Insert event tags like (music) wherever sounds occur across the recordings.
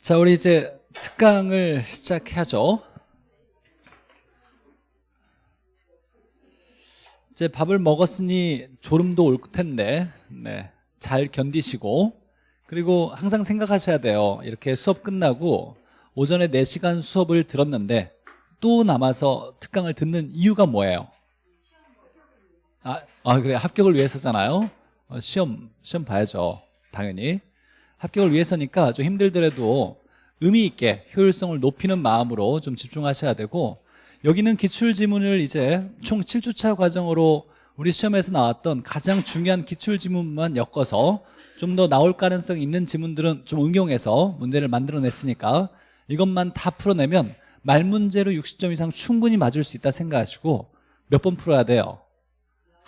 자, 우리 이제 특강을 시작해야죠. 이제 밥을 먹었으니 졸음도 올 텐데, 네. 잘 견디시고, 그리고 항상 생각하셔야 돼요. 이렇게 수업 끝나고, 오전에 4시간 수업을 들었는데, 또 남아서 특강을 듣는 이유가 뭐예요? 아, 아 그래. 합격을 위해서잖아요. 어, 시험, 시험 봐야죠. 당연히. 합격을 위해서니까 좀 힘들더라도 의미 있게 효율성을 높이는 마음으로 좀 집중하셔야 되고 여기는 기출지문을 이제 총 7주차 과정으로 우리 시험에서 나왔던 가장 중요한 기출지문만 엮어서 좀 더 나올 가능성이 있는 지문들은 좀 응용해서 문제를 만들어냈으니까 이것만 다 풀어내면 말문제로 60점 이상 충분히 맞을 수 있다 생각하시고 몇 번 풀어야 돼요?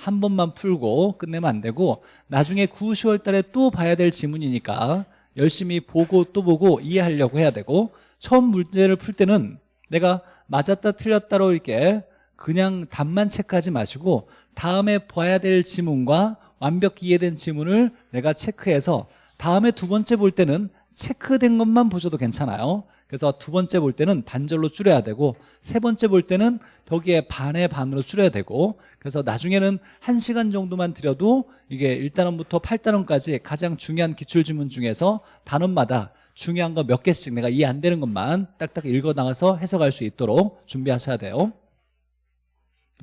한 번만 풀고 끝내면 안 되고 나중에 9, 10월 달에 또 봐야 될 지문이니까 열심히 보고 또 보고 이해하려고 해야 되고 처음 문제를 풀 때는 내가 맞았다 틀렸다로 이렇게 그냥 답만 체크하지 마시고 다음에 봐야 될 지문과 완벽히 이해된 지문을 내가 체크해서 다음에 두 번째 볼 때는 체크된 것만 보셔도 괜찮아요 그래서 두 번째 볼 때는 반절로 줄여야 되고 세 번째 볼 때는 거기에 반의 반으로 줄여야 되고 그래서 나중에는 한시간 정도만 들여도 이게 1단원부터 8단원까지 가장 중요한 기출지문 중에서 단원마다 중요한 거 몇 개씩 내가 이해 안 되는 것만 딱딱 읽어 나가서 해석할 수 있도록 준비하셔야 돼요.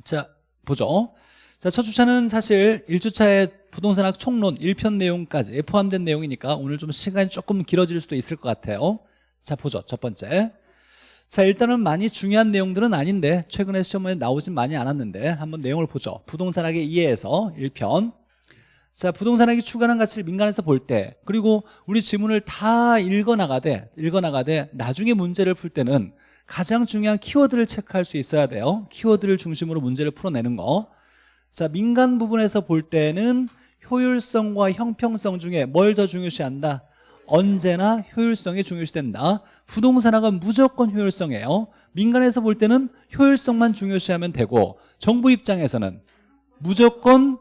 자 보죠. 자, 첫 주차는 사실 1주차의 부동산학 총론 1편 내용까지 포함된 내용이니까 오늘 좀 시간이 조금 길어질 수도 있을 것 같아요 자 보죠. 첫 번째. 자 일단은 많이 중요한 내용들은 아닌데 최근에 시험에 나오진 많이 않았는데 한번 내용을 보죠. 부동산학의 이해에서 1편. 자 부동산학이 추가하는 가치를 민간에서 볼 때 그리고 우리 지문을 다 읽어나가되 읽어나가되 나중에 문제를 풀 때는 가장 중요한 키워드를 체크할 수 있어야 돼요. 키워드를 중심으로 문제를 풀어내는 거자 민간 부분에서 볼 때는 효율성과 형평성 중에 뭘 더 중요시한다 언제나 효율성이 중요시된다. 부동산학은 무조건 효율성이에요. 민간에서 볼 때는 효율성만 중요시하면 되고 정부 입장에서는 무조건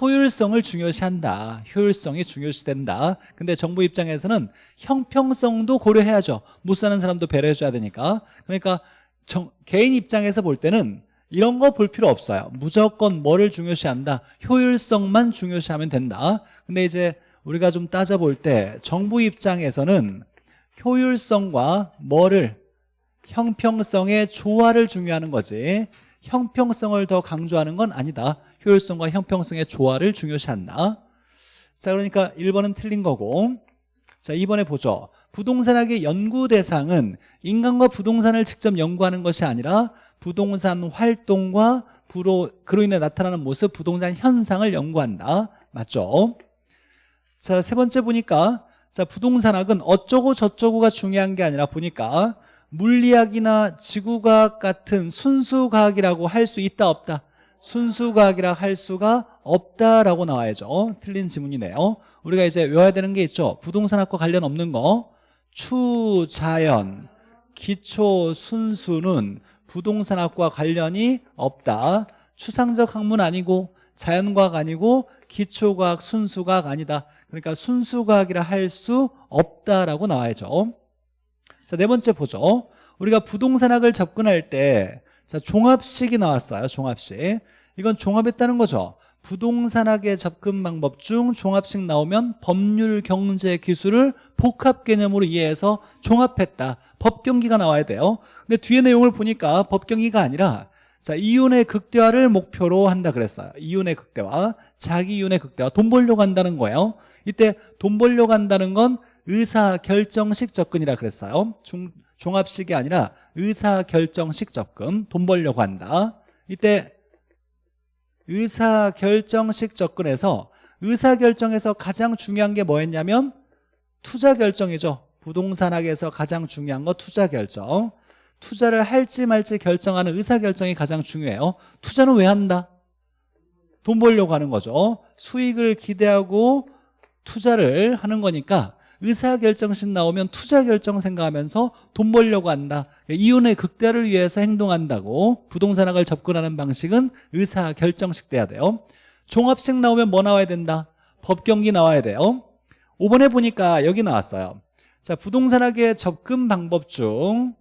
효율성을 중요시한다. 효율성이 중요시된다. 근데 정부 입장에서는 형평성도 고려해야죠. 못 사는 사람도 배려해줘야 되니까. 그러니까 정, 개인 입장에서 볼 때는 이런 거 볼 필요 없어요. 무조건 뭐를 중요시한다? 효율성만 중요시하면 된다. 근데 이제 우리가 좀 따져볼 때 정부 입장에서는 효율성과 뭐를 형평성의 조화를 중요하는 거지. 형평성을 더 강조하는 건 아니다. 효율성과 형평성의 조화를 중요시한다. 자 그러니까 1번은 틀린 거고. 자 2번에 보죠. 부동산학의 연구 대상은 인간과 부동산을 직접 연구하는 것이 아니라 부동산 활동과 부로, 그로 인해 나타나는 모습 부동산 현상을 연구한다. 맞죠? 자, 세 번째 보니까 자, 부동산학은 어쩌고 저쩌고가 중요한 게 아니라 보니까 물리학이나 지구과학 같은 순수과학이라고 할 수 있다 없다. 순수과학이라 할 수가 없다라고 나와야죠. 틀린 지문이네요. 우리가 이제 외워야 되는 게 있죠. 부동산학과 관련 없는 거. 추자연 기초 순수는 부동산학과 관련이 없다. 추상적 학문 아니고 자연과학 아니고 기초과학 순수과학 아니다 그러니까 순수과학이라 할 수 없다라고 나와야죠. 자, 네 번째 보죠. 우리가 부동산학을 접근할 때 자, 종합식이 나왔어요 종합식. 이건 종합했다는 거죠. 부동산학의 접근 방법 중 종합식 나오면 법률, 경제, 기술을 복합 개념으로 이해해서 종합했다. 법경기가 나와야 돼요. 근데 뒤에 내용을 보니까 법경기가 아니라 자 이윤의 극대화를 목표로 한다 그랬어요. 이윤의 극대화. 자기 이윤의 극대화. 돈 벌려고 한다는 거예요 이때 돈 벌려고 한다는 건 의사결정식 접근이라 그랬어요. 중, 종합식이 아니라 의사결정식 접근 돈 벌려고 한다. 이때 의사결정식 접근에서 의사결정에서 가장 중요한 게 뭐였냐면 투자결정이죠. 부동산학에서 가장 중요한 거 투자결정. 투자를 할지 말지 결정하는 의사결정이 가장 중요해요. 투자는 왜 한다? 돈 벌려고 하는 거죠. 수익을 기대하고 투자를 하는 거니까 의사결정식 나오면 투자결정 생각하면서 돈 벌려고 한다 이윤의 극대화를 위해서 행동한다고 부동산학을 접근하는 방식은 의사결정식 돼야 돼요 종합식 나오면 뭐 나와야 된다? 법경기 나와야 돼요 5번에 보니까 여기 나왔어요 자, 부동산학의 접근 방법 중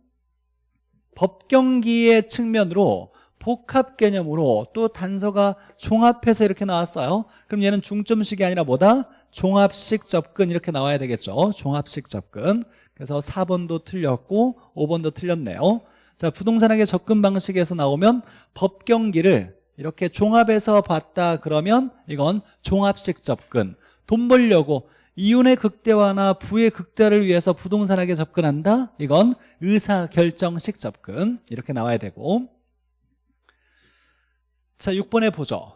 법경기의 측면으로 복합 개념으로 또 단서가 종합해서 이렇게 나왔어요. 그럼 얘는 중점식이 아니라 뭐다? 종합식 접근 이렇게 나와야 되겠죠. 종합식 접근. 그래서 4번도 틀렸고 5번도 틀렸네요. 자, 부동산학의 접근 방식에서 나오면 법경기를 이렇게 종합해서 봤다 그러면 이건 종합식 접근. 돈 벌려고 이윤의 극대화나 부의 극대화를 위해서 부동산학에 접근한다? 이건 의사결정식 접근 이렇게 나와야 되고 자 6번에 보죠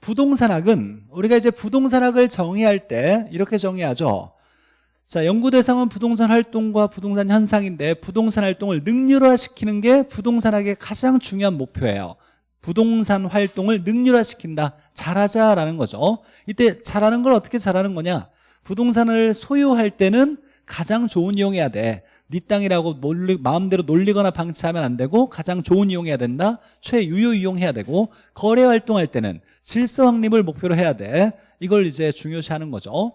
부동산학은 우리가 이제 부동산학을 정의할 때 이렇게 정의하죠. 자 연구 대상은 부동산 활동과 부동산 현상인데 부동산 활동을 능률화시키는 게 부동산학의 가장 중요한 목표예요. 부동산 활동을 능률화시킨다. 잘하자라는 거죠. 이때 잘하는 걸 어떻게 잘하는 거냐? 부동산을 소유할 때는 가장 좋은 이용해야 돼. 네 땅이라고 놀리, 마음대로 놀리거나 방치하면 안 되고 가장 좋은 이용해야 된다. 최유효 이용해야 되고 거래 활동할 때는 질서 확립을 목표로 해야 돼. 이걸 이제 중요시하는 거죠.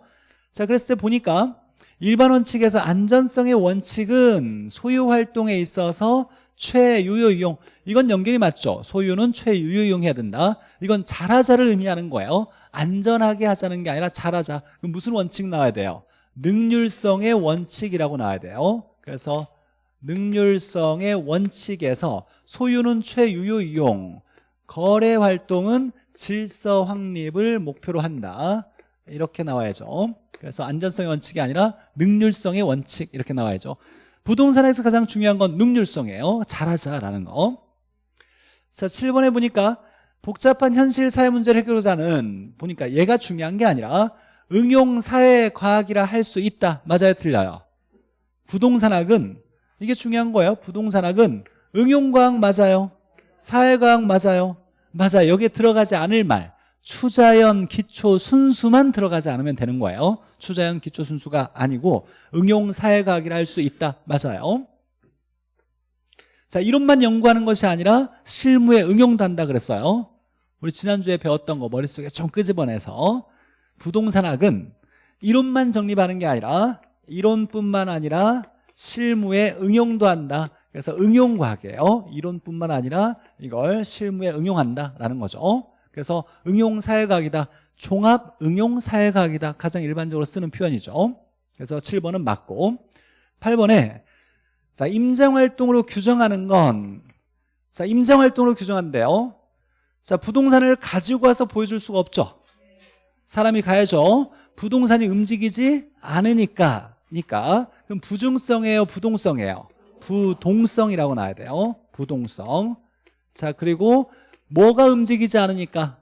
자, 그랬을 때 보니까 일반 원칙에서 안전성의 원칙은 소유 활동에 있어서 최유효 이용. 이건 연결이 맞죠? 소유는 최유효 이용해야 된다. 이건 잘하자를 의미하는 거예요. 안전하게 하자는 게 아니라 잘하자. 그럼 무슨 원칙 나와야 돼요? 능률성의 원칙이라고 나와야 돼요. 그래서 능률성의 원칙에서 소유는 최유효 이용. 거래 활동은 질서 확립을 목표로 한다. 이렇게 나와야죠. 그래서 안전성의 원칙이 아니라 능률성의 원칙 이렇게 나와야죠. 부동산에서 가장 중요한 건 능률성이에요. 잘하자라는 거. 자, 7번에 보니까 복잡한 현실 사회 문제를 해결하자는 보니까 얘가 중요한 게 아니라 응용 사회 과학이라 할 수 있다. 맞아요? 틀려요? 부동산학은 이게 중요한 거예요. 부동산학은 응용과학 맞아요? 사회과학 맞아요 맞아요 여기에 들어가지 않을 말. 추자연 기초 순수만 들어가지 않으면 되는 거예요. 추자연 기초 순수가 아니고 응용 사회과학이라 할 수 있다. 맞아요. 자 이론만 연구하는 것이 아니라 실무에 응용도 한다 그랬어요. 우리 지난주에 배웠던 거 머릿속에 좀 끄집어내서. 부동산학은 이론만 정립하는 게 아니라 이론뿐만 아니라 실무에 응용도 한다 그래서 응용과학이에요. 이론뿐만 아니라 이걸 실무에 응용한다라는 거죠. 그래서 응용사회과학이다 종합 응용사회과학이다 가장 일반적으로 쓰는 표현이죠. 그래서 7번은 맞고. 8번에 자 임장활동으로 규정하는 건 자 임장활동으로 규정한대요. 자 부동산을 가지고 와서 보여줄 수가 없죠. 사람이 가야죠. 부동산이 움직이지 않으니까 니까. 그럼 부중성이에요 부동성이에요 부동성이라고 나와야 돼요. 부동성. 자 그리고 뭐가 움직이지 않으니까?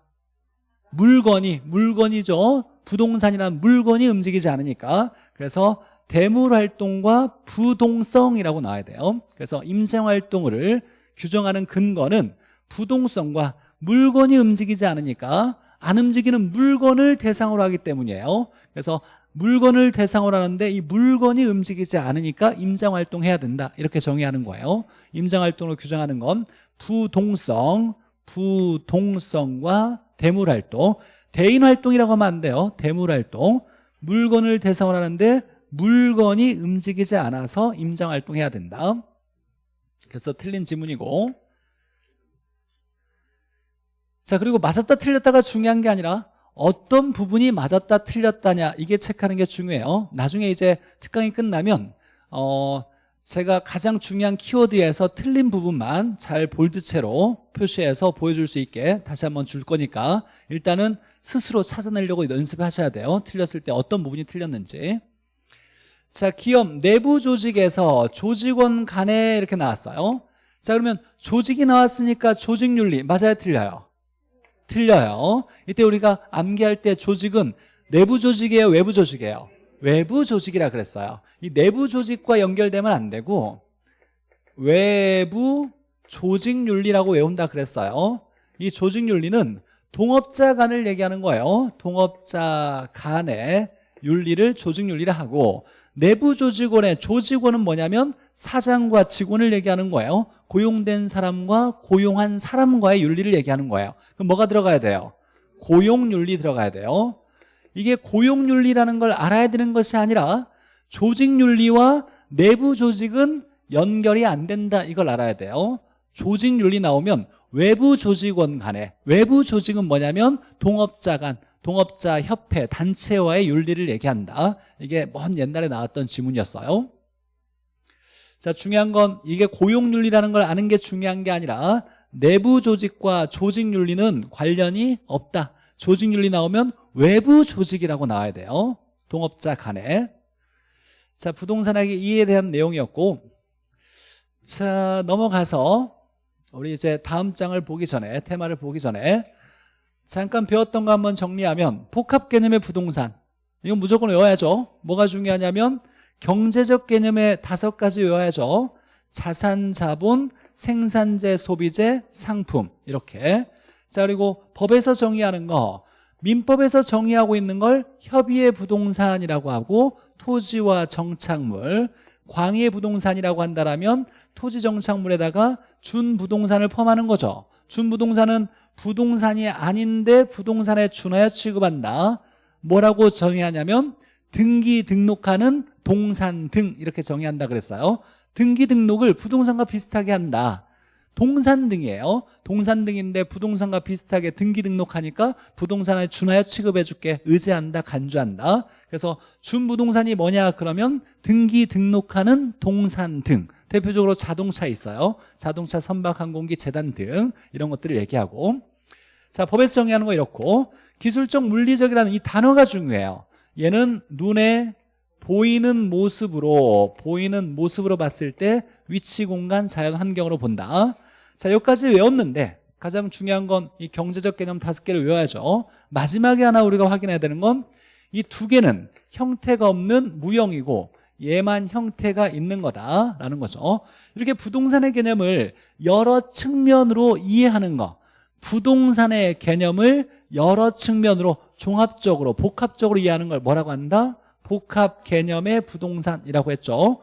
물건이 물건이죠. 부동산이란 물건이 움직이지 않으니까. 그래서 대물활동과 부동성이라고 나와야 돼요. 그래서 임생활동을 규정하는 근거는 부동성과 물건이 움직이지 않으니까 안 움직이는 물건을 대상으로 하기 때문이에요. 그래서 물건을 대상으로 하는데 이 물건이 움직이지 않으니까 임장활동 해야 된다. 이렇게 정의하는 거예요. 임장활동을 규정하는 건 부동성 부동성과 대물활동. 대인활동이라고 하면 안 돼요. 대물활동. 물건을 대상으로 하는데 물건이 움직이지 않아서 임장활동해야 된다. 그래서 틀린 지문이고. 자 그리고 맞았다 틀렸다가 중요한 게 아니라 어떤 부분이 맞았다 틀렸다냐 이게 체크하는 게 중요해요. 나중에 이제 특강이 끝나면 어 제가 가장 중요한 키워드에서 틀린 부분만 잘 볼드체로 표시해서 보여줄 수 있게 다시 한번 줄 거니까 일단은 스스로 찾아내려고 연습하셔야 돼요. 틀렸을 때 어떤 부분이 틀렸는지. 자 기업 내부 조직에서 조직원 간에 이렇게 나왔어요. 자 그러면 조직이 나왔으니까 조직윤리 맞아요 틀려요 틀려요. 이때 우리가 암기할 때 조직은 내부 조직이에요 외부 조직이에요? 외부 조직이라 그랬어요. 이 내부 조직과 연결되면 안 되고 외부 조직윤리라고 외운다 그랬어요. 이 조직윤리는 동업자 간을 얘기하는 거예요. 동업자 간의 윤리를 조직윤리라 하고 내부 조직원의 조직원은 뭐냐면 사장과 직원을 얘기하는 거예요. 고용된 사람과 고용한 사람과의 윤리를 얘기하는 거예요. 그럼 뭐가 들어가야 돼요? 고용윤리 들어가야 돼요. 이게 고용윤리라는 걸 알아야 되는 것이 아니라 조직윤리와 내부 조직은 연결이 안 된다 이걸 알아야 돼요. 조직윤리 나오면 외부 조직원 간에 외부 조직은 뭐냐면 동업자 간 동업자 협회 단체와의 윤리를 얘기한다. 이게 먼 옛날에 나왔던 지문이었어요. 자 중요한 건 이게 고용윤리라는 걸 아는 게 중요한 게 아니라 내부 조직과 조직 윤리는 관련이 없다. 조직 윤리 나오면 외부 조직이라고 나와야 돼요. 동업자 간에. 자 부동산학의 이에 대한 내용이었고 자 넘어가서 우리 이제 다음 장을 보기 전에 테마를 보기 전에 잠깐 배웠던 거 한번 정리하면 복합 개념의 부동산. 이건 무조건 외워야죠. 뭐가 중요하냐면 경제적 개념의 다섯 가지 외워야죠. 자산, 자본, 생산재, 소비재, 상품. 이렇게. 자 그리고 법에서 정의하는 거. 민법에서 정의하고 있는 걸 협의의 부동산이라고 하고 토지와 정착물. 광의의 부동산이라고 한다면 토지 정착물에다가 준 부동산을 포함하는 거죠. 준 부동산은 부동산이 아닌데 부동산에 준하여 취급한다. 뭐라고 정의하냐면 등기 등록하는 동산 등 이렇게 정의한다 그랬어요. 등기 등록을 부동산과 비슷하게 한다. 동산 등이에요. 동산 등인데 부동산과 비슷하게 등기 등록하니까 부동산에 준하여 취급해 줄게. 의지한다 간주한다. 그래서 준부동산이 뭐냐? 그러면 등기 등록하는 동산 등 대표적으로 자동차 있어요. 자동차 선박 항공기 재단 등 이런 것들을 얘기하고. 자 법에서 정의하는 거 이렇고. 기술적 물리적이라는 이 단어가 중요해요. 얘는 눈에 보이는 모습으로 보이는 모습으로 봤을 때 위치 공간 자연 환경으로 본다. 자 여기까지 외웠는데 가장 중요한 건 이 경제적 개념 다섯 개를 외워야죠. 마지막에 하나 우리가 확인해야 되는 건 이 두 개는 형태가 없는 무형이고 얘만 형태가 있는 거다라는 거죠. 이렇게 부동산의 개념을 여러 측면으로 이해하는 거 부동산의 개념을 여러 측면으로 종합적으로 복합적으로 이해하는 걸 뭐라고 한다? 복합 개념의 부동산이라고 했죠.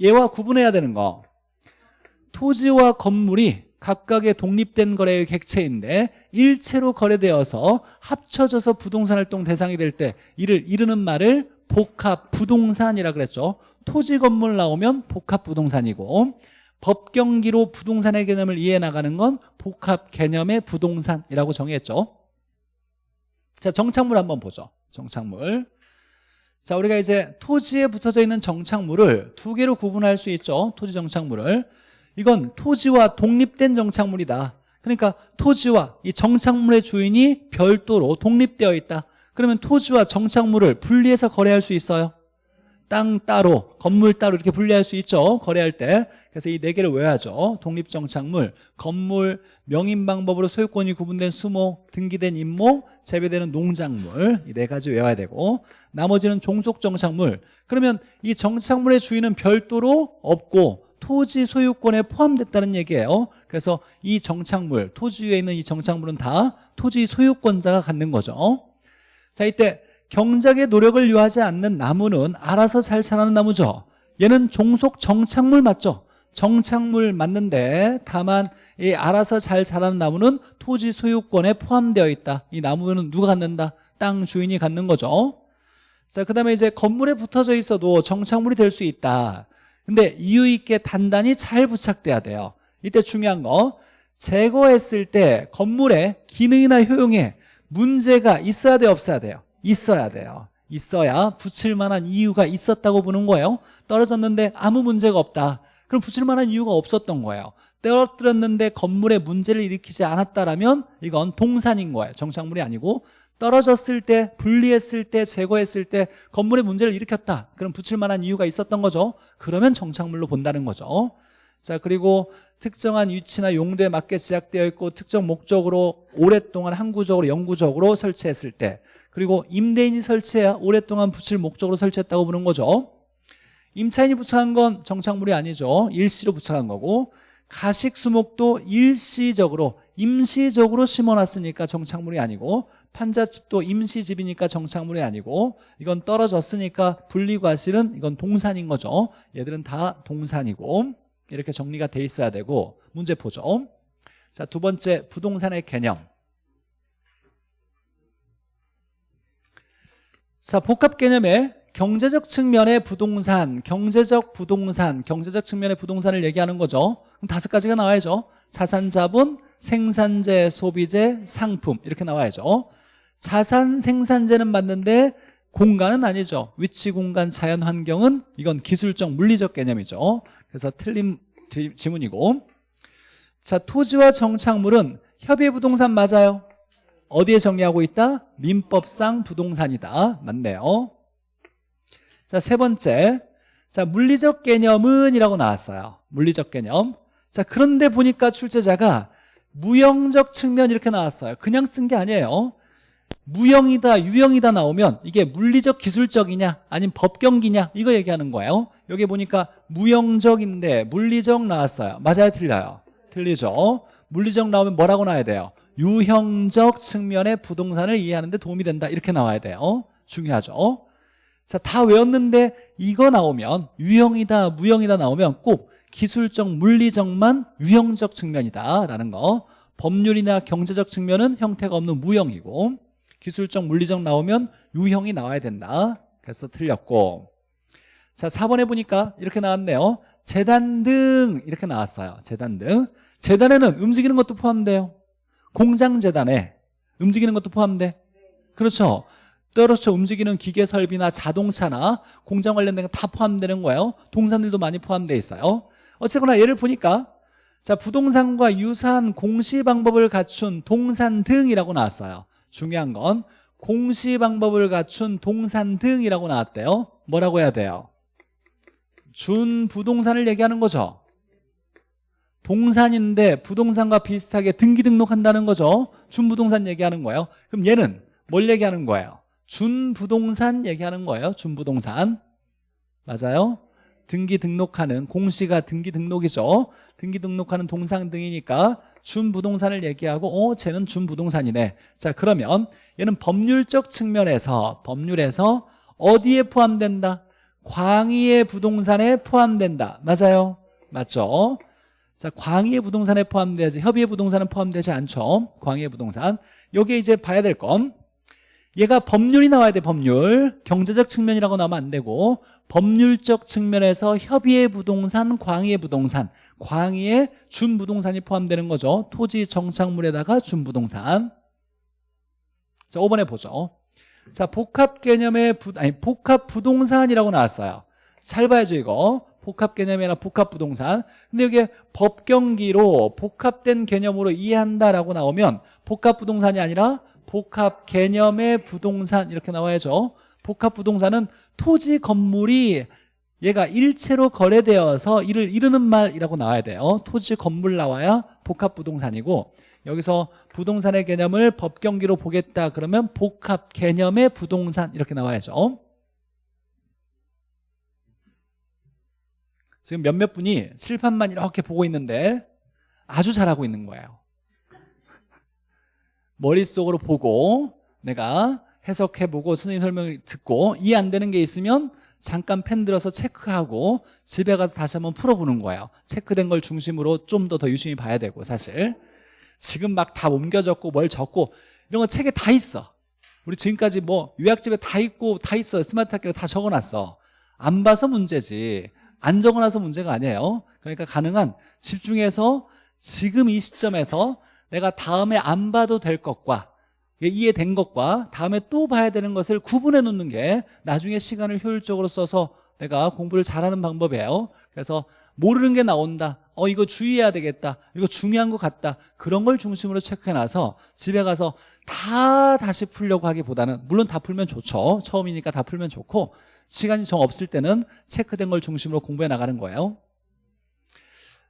얘와 구분해야 되는 거. 토지와 건물이 각각의 독립된 거래의 객체인데 일체로 거래되어서 합쳐져서 부동산 활동 대상이 될 때 이를 이르는 말을 복합 부동산이라 그랬죠. 토지 건물 나오면 복합 부동산이고 법경기로 부동산의 개념을 이해해 나가는 건 복합 개념의 부동산이라고 정의했죠. 자 정착물 한번 보죠. 정착물. 자 우리가 이제 토지에 붙어져 있는 정착물을 두 개로 구분할 수 있죠. 토지 정착물을. 이건 토지와 독립된 정착물이다. 그러니까 토지와 이 정착물의 주인이 별도로 독립되어 있다 그러면 토지와 정착물을 분리해서 거래할 수 있어요? 땅 따로 건물 따로 이렇게 분리할 수 있죠? 거래할 때. 그래서 이 네 개를 외워야죠. 독립정착물 건물 명인 방법으로 소유권이 구분된 수목 등기된 임목 재배되는 농작물. 이 네 가지 외워야 되고. 나머지는 종속정착물. 그러면 이 정착물의 주인은 별도로 없고 토지 소유권에 포함됐다는 얘기예요. 그래서 이 정착물 토지 위에 있는 이 정착물은 다 토지 소유권자가 갖는 거죠 자 이때 경작의 노력을 요하지 않는 나무는 알아서 잘 자라는 나무죠. 얘는 종속 정착물 맞죠? 정착물 맞는데 다만 이 알아서 잘 자라는 나무는 토지 소유권에 포함되어 있다. 이 나무는 누가 갖는다? 땅 주인이 갖는 거죠. 자 그 다음에 이제 건물에 붙어져 있어도 정착물이 될 수 있다. 근데 이유 있게 단단히 잘 부착돼야 돼요. 이때 중요한 거 제거했을 때 건물의 기능이나 효용에 문제가 있어야 돼요 없어야 돼요? 있어야 돼요. 있어야 붙일 만한 이유가 있었다고 보는 거예요. 떨어졌는데 아무 문제가 없다. 그럼 붙일 만한 이유가 없었던 거예요. 떨어뜨렸는데 건물에 문제를 일으키지 않았다라면 이건 동산인 거예요. 정착물이 아니고. 떨어졌을 때 분리했을 때 제거했을 때 건물에 문제를 일으켰다. 그럼 붙일 만한 이유가 있었던 거죠. 그러면 정착물로 본다는 거죠. 자 그리고 특정한 위치나 용도에 맞게 제작되어 있고 특정 목적으로 오랫동안 항구적으로 영구적으로 설치했을 때 그리고 임대인이 설치해야 오랫동안 붙일 목적으로 설치했다고 보는 거죠. 임차인이 부착한 건 정착물이 아니죠. 일시로 부착한 거고 가식수목도 일시적으로 임시적으로 심어놨으니까 정착물이 아니고 판자집도 임시집이니까 정착물이 아니고 이건 떨어졌으니까 분리과실은 이건 동산인 거죠. 얘들은 다 동산이고 이렇게 정리가 돼 있어야 되고 문제 보죠 자 두 번째 부동산의 개념 자 복합 개념의 경제적 측면의 부동산, 경제적 부동산, 경제적 측면의 부동산을 얘기하는 거죠. 그럼 다섯 가지가 나와야죠. 자산, 자본, 생산재, 소비재, 상품 이렇게 나와야죠. 자산 생산재는 맞는데 공간은 아니죠. 위치, 공간, 자연 환경은 이건 기술적, 물리적 개념이죠. 그래서 틀린 지- 지문이고 자 토지와 정착물은 협의 부동산 맞아요. 어디에 정리하고 있다? 민법상 부동산이다. 맞네요. 자, 세 번째. 자, 물리적 개념은 이라고 나왔어요. 물리적 개념. 자, 그런데 보니까 출제자가 무형적 측면 이렇게 나왔어요. 그냥 쓴 게 아니에요. 무형이다, 유형이다 나오면 이게 물리적 기술적이냐 아니면 법경기냐 이거 얘기하는 거예요. 여기 보니까 무형적인데 물리적 나왔어요. 맞아요, 틀려요? 틀리죠. 물리적 나오면 뭐라고 나와야 돼요? 유형적 측면의 부동산을 이해하는 데 도움이 된다 이렇게 나와야 돼요. 중요하죠. 자, 다 외웠는데 이거 나오면 유형이다, 무형이다 나오면 꼭 기술적, 물리적만 유형적 측면이다라는 거. 법률이나 경제적 측면은 형태가 없는 무형이고 기술적, 물리적 나오면 유형이 나와야 된다. 그래서 틀렸고. 자, 4번에 보니까 이렇게 나왔네요. 재단 등 이렇게 나왔어요. 재단 등. 재단에는 움직이는 것도 포함돼요. 공장 재단에 움직이는 것도 포함돼. 그렇죠. 떨어져 움직이는 기계 설비나 자동차나 공장 관련된 거 다 포함되는 거예요. 동산들도 많이 포함되어 있어요. 어쨌거나 얘를 보니까 자 부동산과 유사한 공시 방법을 갖춘 동산 등이라고 나왔어요. 중요한 건 공시 방법을 갖춘 동산 등이라고 나왔대요. 뭐라고 해야 돼요? 준 부동산을 얘기하는 거죠. 동산인데 부동산과 비슷하게 등기 등록한다는 거죠. 준 부동산 얘기하는 거예요. 그럼 얘는 뭘 얘기하는 거예요? 준 부동산 얘기하는 거예요. 준 부동산. 맞아요? 등기 등록하는 공시가 등기 등록이죠. 등기 등록하는 동상 등이니까 준부동산을 얘기하고 어 쟤는 준부동산이네. 자 그러면 얘는 법률적 측면에서 법률에서 어디에 포함된다? 광의의 부동산에 포함된다. 맞아요? 맞죠? 자, 광의의 부동산에 포함되지 협의의 부동산은 포함되지 않죠. 광의의 부동산. 요게 이제 봐야 될 건. 얘가 법률이 나와야 돼, 법률. 경제적 측면이라고 나오면 안 되고 법률적 측면에서 협의의 부동산, 광의의 부동산. 광의의 준부동산이 포함되는 거죠. 토지 정착물에다가 준부동산. 자, 5번에 보죠. 자, 복합 개념의 부, 아니, 복합 부동산이라고 나왔어요. 잘 봐야죠, 이거. 복합 개념이나 복합 부동산. 근데 이게 법경기로 복합된 개념으로 이해한다라고 나오면 복합 부동산이 아니라 복합 개념의 부동산 이렇게 나와야죠. 복합 부동산은 토지 건물이 얘가 일체로 거래되어서 이를 이루는 말이라고 나와야 돼요. 토지 건물 나와야 복합 부동산이고 여기서 부동산의 개념을 법경기로 보겠다 그러면 복합 개념의 부동산 이렇게 나와야죠. 지금 몇몇 분이 칠판만 이렇게 보고 있는데 아주 잘하고 있는 거예요. 머릿속으로 보고 내가 해석해보고 선생님 설명을 듣고 이해 안 되는 게 있으면 잠깐 펜 들어서 체크하고 집에 가서 다시 한번 풀어보는 거예요. 체크된 걸 중심으로 좀 더 더 유심히 봐야 되고 사실 지금 막 다 옮겨 적고 뭘 적고 이런 거 책에 다 있어. 우리 지금까지 뭐 요약집에 다 있고 다 있어요. 스마트 학교로 다 적어놨어. 안 봐서 문제지. 안 적어놔서 문제가 아니에요. 그러니까 가능한 집중해서 지금 이 시점에서 내가 다음에 안 봐도 될 것과 이해된 것과 다음에 또 봐야 되는 것을 구분해 놓는 게 나중에 시간을 효율적으로 써서 내가 공부를 잘하는 방법이에요. 그래서 모르는 게 나온다. 어 이거 주의해야 되겠다. 이거 중요한 것 같다. 그런 걸 중심으로 체크해놔서 집에 가서 다 다시 풀려고 하기보다는 물론 다 풀면 좋죠. 처음이니까 다 풀면 좋고 시간이 정 없을 때는 체크된 걸 중심으로 공부해 나가는 거예요.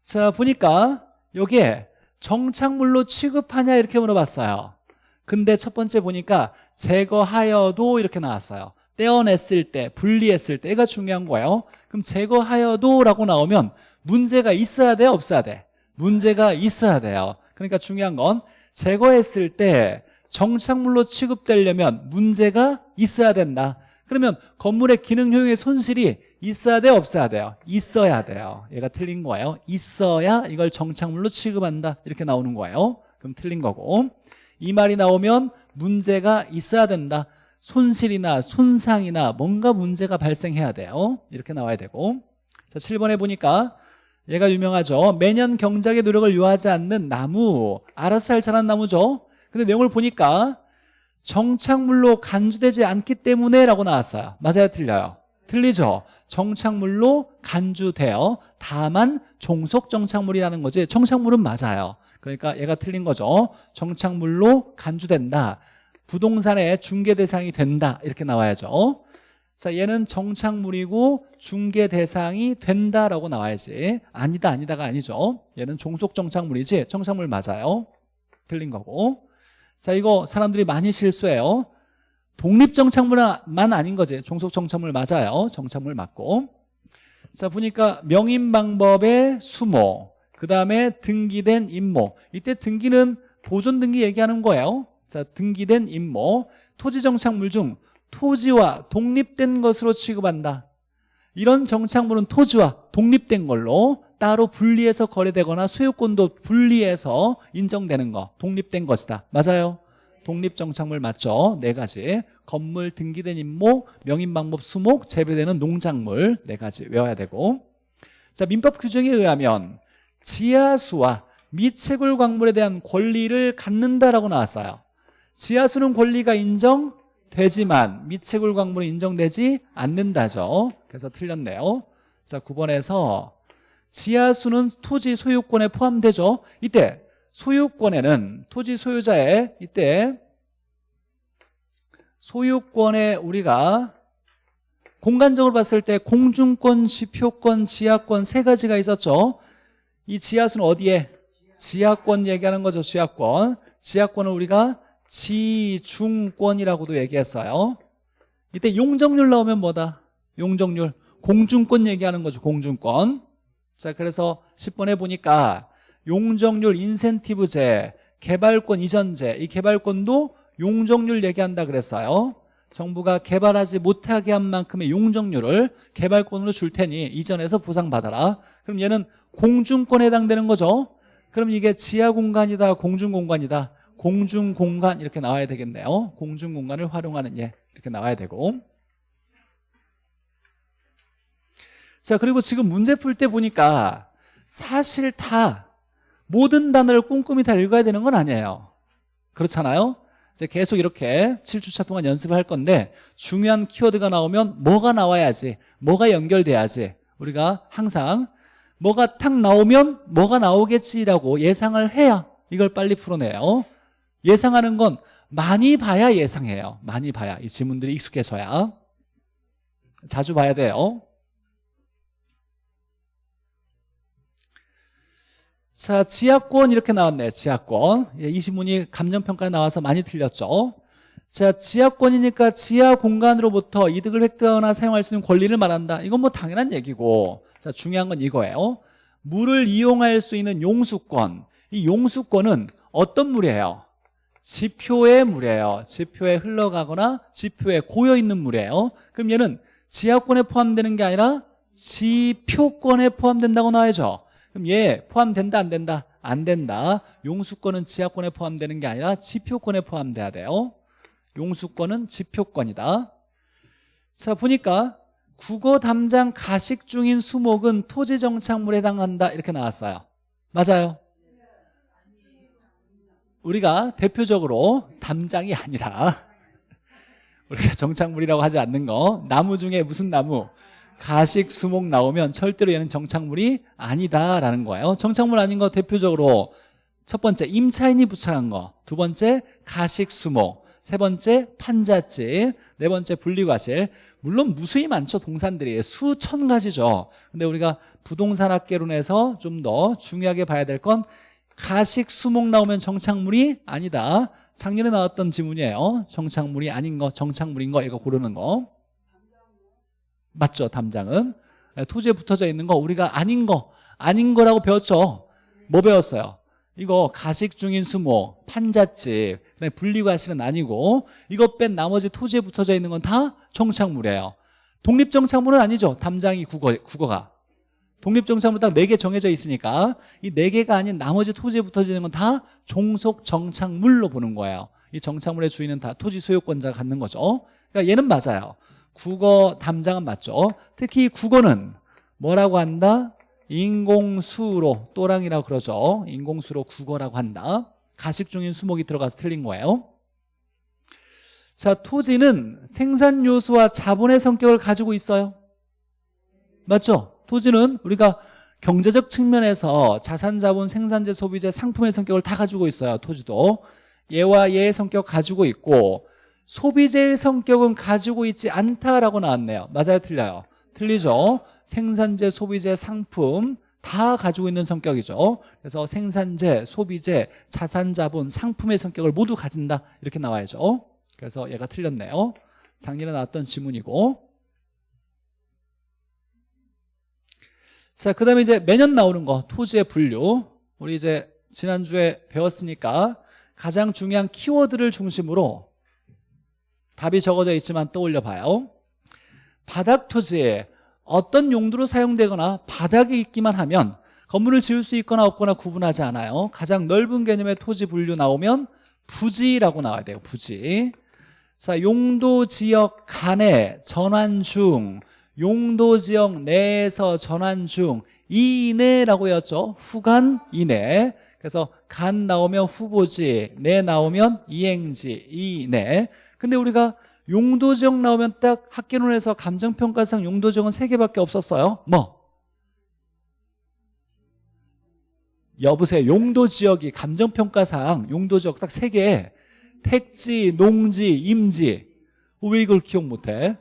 자 보니까 여기에 정착물로 취급하냐 이렇게 물어봤어요. 근데 첫 번째 보니까 제거하여도 이렇게 나왔어요. 떼어냈을 때, 분리했을 때가 중요한 거예요. 그럼 제거하여도 라고 나오면 문제가 있어야 돼, 없어야 돼? 문제가 있어야 돼요. 그러니까 중요한 건 제거했을 때 정착물로 취급되려면 문제가 있어야 된다. 그러면 건물의 기능 효용의 손실이 있어야 돼, 없어야 돼요? 있어야 돼요. 얘가 틀린 거예요. 있어야 이걸 정착물로 취급한다. 이렇게 나오는 거예요. 그럼 틀린 거고. 이 말이 나오면 문제가 있어야 된다. 손실이나 손상이나 뭔가 문제가 발생해야 돼요 이렇게 나와야 되고 자 7번에 보니까 얘가 유명하죠 매년 경작의 노력을 요하지 않는 나무 알아서 잘 자란 나무죠 근데 내용을 보니까 정착물로 간주되지 않기 때문에 라고 나왔어요 맞아요 틀려요 틀리죠 정착물로 간주되어 다만 종속 정착물이라는 거지 정착물은 맞아요. 그러니까 얘가 틀린 거죠. 정착물로 간주된다. 부동산의 중개 대상이 된다. 이렇게 나와야죠. 자 얘는 정착물이고 중개 대상이 된다라고 나와야지. 아니다 아니다가 아니죠. 얘는 종속 정착물이지 정착물 맞아요. 틀린 거고. 자 이거 사람들이 많이 실수해요 독립 정착물만 아닌 거지. 종속 정착물 맞아요. 정착물 맞고. 자 보니까 명인 방법의 수모 그 다음에 등기된 임모. 이때 등기는 보존 등기 얘기하는 거예요. 자 등기된 임모. 토지 정착물 중 토지와 독립된 것으로 취급한다. 이런 정착물은 토지와 독립된 걸로 따로 분리해서 거래되거나 소유권도 분리해서 인정되는 거. 독립된 것이다. 맞아요 독립정착물 맞죠? 네 가지. 건물 등기된 임모 명인방법 수목 재배되는 농작물 네 가지 외워야 되고. 자 민법 규정에 의하면 지하수와 미채굴 광물에 대한 권리를 갖는다라고 나왔어요. 지하수는 권리가 인정되지만 미채굴 광물은 인정되지 않는다죠. 그래서 틀렸네요. 자 9번에서 지하수는 토지 소유권에 포함되죠. 이때 소유권에는 토지 소유자의 이때 소유권에 우리가 공간적으로 봤을 때 공중권, 지표권, 지하권 세 가지가 있었죠. 이 지하수는 어디에? 지하권 얘기하는 거죠 지하권. 지하권을 우리가 지중권이라고도 얘기했어요. 이때 용적률 나오면 뭐다? 용적률. 공중권 얘기하는 거죠 공중권. 자 그래서 10번에 보니까 용적률 인센티브제 개발권 이전제. 이 개발권도 용적률 얘기한다 그랬어요. 정부가 개발하지 못하게 한 만큼의 용적률을 개발권으로 줄 테니 이전에서 보상받아라. 그럼 얘는 공중권에 해당되는 거죠? 그럼 이게 지하 공간이다 공중 공간이다? 공중 공간 이렇게 나와야 되겠네요. 공중 공간을 활용하는 예 이렇게 나와야 되고. 자 그리고 지금 문제 풀 때 보니까 사실 다 모든 단어를 꼼꼼히 다 읽어야 되는 건 아니에요. 그렇잖아요? 이제 계속 이렇게 7주차 동안 연습을 할 건데 중요한 키워드가 나오면 뭐가 나와야지 뭐가 연결돼야지 우리가 항상 뭐가 탁 나오면 뭐가 나오겠지라고 예상을 해야 이걸 빨리 풀어내요. 예상하는 건 많이 봐야 예상해요. 많이 봐야 이 지문들이 익숙해져야. 자주 봐야 돼요 자, 지하권 이렇게 나왔네요. 지하권. 예, 이 지문이 감정평가에 나와서 많이 틀렸죠. 자, 지하권이니까 지하 공간으로부터 이득을 획득하거나 사용할 수 있는 권리를 말한다. 이건 뭐 당연한 얘기고. 자, 중요한 건 이거예요. 물을 이용할 수 있는 용수권. 이 용수권은 어떤 물이에요? 지표의 물이에요. 지표에 흘러가거나 지표에 고여 있는 물이에요. 그럼 얘는 지하권에 포함되는 게 아니라 지표권에 포함된다고 나와야죠. 그럼 얘 포함된다 안 된다? 안 된다. 용수권은 지하권에 포함되는 게 아니라 지표권에 포함돼야 돼요. 용수권은 지표권이다. 자 보니까 국어 담장 가식 중인 수목은 토지 정착물에 해당한다. 이렇게 나왔어요. 맞아요? 우리가 대표적으로 담장이 아니라 우리가 정착물이라고 하지 않는 거 나무 중에 무슨 나무 가식, 수목 나오면 절대로 얘는 정착물이 아니다라는 거예요. 정착물 아닌 거 대표적으로 첫 번째 임차인이 부착한 거 두 번째 가식, 수목 세 번째 판잣집 네 번째 분리과실. 물론 무수히 많죠 동산들이. 수천 가지죠. 근데 우리가 부동산 학개론에서 좀 더 중요하게 봐야 될 건 가식, 수목 나오면 정착물이 아니다. 작년에 나왔던 지문이에요. 정착물이 아닌 거 정착물인 거 이거 고르는 거 맞죠 담장은? 네, 토지에 붙어져 있는 거 우리가 아닌 거 아닌 거라고 배웠죠. 뭐 배웠어요? 이거 가식 중인 수목 판잣집 분리과실은 아니고 이거 뺀 나머지 토지에 붙어져 있는 건 다 정착물이에요. 독립정착물은 아니죠. 담장이 국어, 국어가. 독립정착물 딱 4개 정해져 있으니까 이 4개가 아닌 나머지 토지에 붙어져 있는 건 다 종속정착물로 보는 거예요. 이 정착물의 주인은 다 토지 소유권자가 갖는 거죠. 그러니까 얘는 맞아요 국어 담장은 맞죠? 특히 국어는 뭐라고 한다? 인공수로 또랑이라고 그러죠. 인공수로 국어라고 한다. 가식 중인 수목이 들어가서 틀린 거예요. 자 토지는 생산 요소와 자본의 성격을 가지고 있어요. 맞죠? 토지는 우리가 경제적 측면에서 자산, 자본, 생산재, 소비재, 상품의 성격을 다 가지고 있어요 토지도. 얘와 얘의 성격 가지고 있고 소비재의 성격은 가지고 있지 않다라고 나왔네요. 맞아요? 틀려요? 틀리죠? 생산재, 소비재, 상품 다 가지고 있는 성격이죠. 그래서 생산재, 소비재, 자산, 자본, 상품의 성격을 모두 가진다. 이렇게 나와야죠. 그래서 얘가 틀렸네요. 작년에 나왔던 지문이고. 자, 그 다음에 이제 매년 나오는 거, 토지의 분류. 우리 이제 지난주에 배웠으니까 가장 중요한 키워드를 중심으로 답이 적어져 있지만 떠올려 봐요. 바닥 토지에 어떤 용도로 사용되거나 바닥에 있기만 하면 건물을 지을 수 있거나 없거나 구분하지 않아요. 가장 넓은 개념의 토지 분류 나오면 부지라고 나와야 돼요. 부지. 자, 용도 지역 간의 전환 중 용도 지역 내에서 전환 중 이내라고 했죠 후간 이내 그래서 간 나오면 후보지 내 나오면 이행지 이내 근데 우리가 용도 지역 나오면 딱 학계론에서 감정평가상 용도 지역은 세 개밖에 없었어요. 뭐? 여보세요. 용도 지역이 감정평가상 용도 지역 딱세 개. 택지, 농지, 임지. 왜 이걸 기억 못해?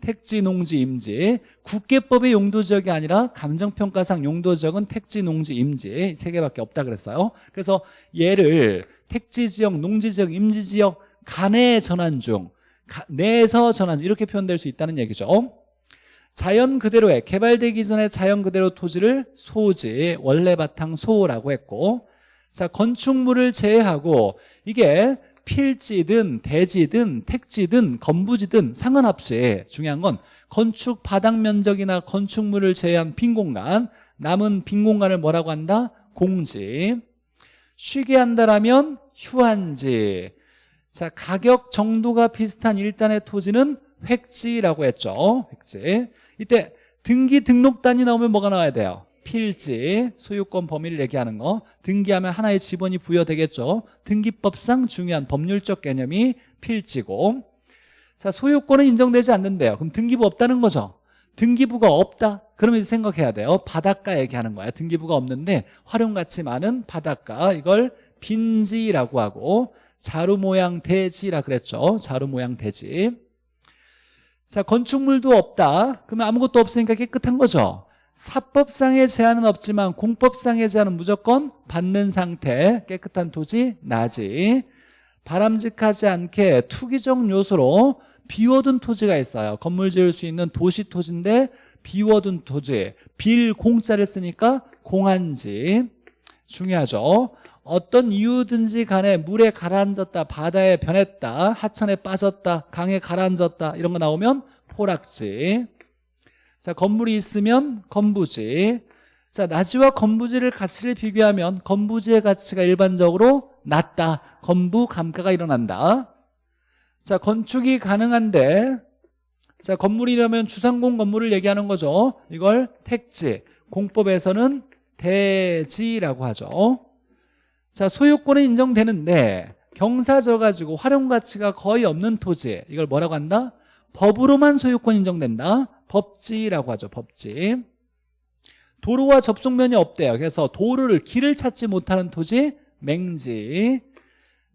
택지, 농지, 임지. 국계법의 용도지역이 아니라 감정평가상 용도지역은 택지, 농지, 임지 세 개밖에 없다 그랬어요. 그래서 얘를 택지지역, 농지지역, 임지지역 간의 전환 중 내에서 전환 이렇게 표현될 수 있다는 얘기죠. 자연 그대로의 개발되기 전에 자연 그대로 토지를 소지 원래 바탕 소라고 했고 자 건축물을 제외하고 이게 필지든 대지든 택지든 건부지든 상관없이 중요한 건 건축 바닥 면적이나 건축물을 제외한 빈 공간 남은 빈 공간을 뭐라고 한다? 공지. 쉬게 한다라면 휴한지 자 가격 정도가 비슷한 일단의 토지는 획지라고 했죠. 획지. 이때 등기 등록단이 나오면 뭐가 나와야 돼요? 필지, 소유권 범위를 얘기하는 거. 등기하면 하나의 지번이 부여되겠죠. 등기법상 중요한 법률적 개념이 필지고. 자 소유권은 인정되지 않는데요. 그럼 등기부 없다는 거죠? 등기부가 없다. 그러면 이제 생각해야 돼요. 바닷가 얘기하는 거야 등기부가 없는데 활용가치 많은 바닷가. 이걸 빈지라고 하고 자루 모양 대지라 그랬죠. 자루 모양 대지. 자 건축물도 없다. 그러면 아무것도 없으니까 깨끗한 거죠. 사법상의 제한은 없지만 공법상의 제한은 무조건 받는 상태 깨끗한 토지 나지. 바람직하지 않게 투기적 요소로 비워둔 토지가 있어요. 건물 지을 수 있는 도시 토지인데 비워둔 토지 빌 공짜를 쓰니까 공한지. 중요하죠 어떤 이유든지 간에 물에 가라앉았다 바다에 변했다 하천에 빠졌다 강에 가라앉았다 이런 거 나오면 포락지 자, 건물이 있으면 건부지. 자, 나지와 건부지를 가치를 비교하면 건부지의 가치가 일반적으로 낮다. 건부 감가가 일어난다. 자, 건축이 가능한데 자, 건물이라면 주상공 건물을 얘기하는 거죠. 이걸 택지, 공법에서는 대지라고 하죠. 자, 소유권은 인정되는데 경사져 가지고 활용 가치가 거의 없는 토지. 이걸 뭐라고 한다? 법으로만 소유권 인정된다. 법지라고 하죠 법지. 도로와 접속면이 없대요. 그래서 도로를 길을 찾지 못하는 토지 맹지.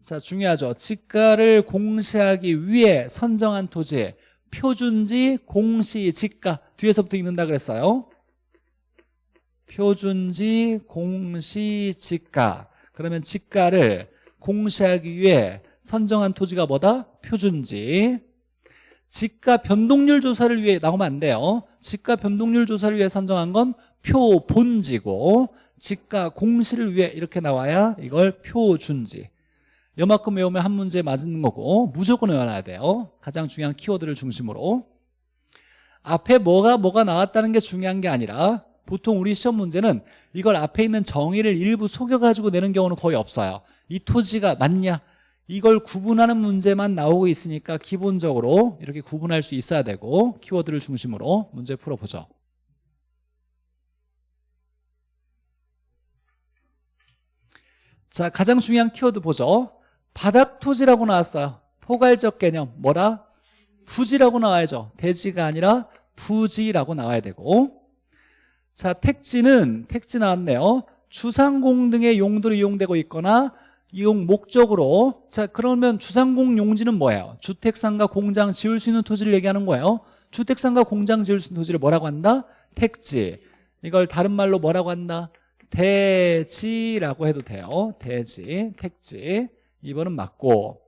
자 중요하죠. 지가를 공시하기 위해 선정한 토지. 표준지 공시 지가. 뒤에서부터 읽는다 그랬어요. 표준지 공시 지가 그러면 지가를 공시하기 위해 선정한 토지가 뭐다? 표준지. 지가 변동률 조사를 위해 나오면 안 돼요. 지가 변동률 조사를 위해 선정한 건 표본지고 지가 공시를 위해 이렇게 나와야 이걸 표준지. 요만큼 외우면 한 문제 맞는 거고 무조건 외워놔야 돼요. 가장 중요한 키워드를 중심으로. 앞에 뭐가 뭐가 나왔다는 게 중요한 게 아니라 보통 우리 시험 문제는 이걸 앞에 있는 정의를 일부 속여가지고 내는 경우는 거의 없어요. 이 토지가 맞냐? 이걸 구분하는 문제만 나오고 있으니까 기본적으로 이렇게 구분할 수 있어야 되고 키워드를 중심으로 문제 풀어보죠. 자 가장 중요한 키워드 보죠. 바닥토지라고 나왔어요. 포괄적 개념 뭐라? 부지라고 나와야죠. 대지가 아니라 부지라고 나와야 되고 자 택지는 택지 나왔네요 주상공 등의 용도로 이용되고 있거나 이용 목적으로 자 그러면 주상공 용지는 뭐예요? 주택상가 공장 지을 수 있는 토지를 얘기하는 거예요 주택상가 공장 지을 수 있는 토지를 뭐라고 한다? 택지 이걸 다른 말로 뭐라고 한다? 대지라고 해도 돼요 대지, 택지 2번은 맞고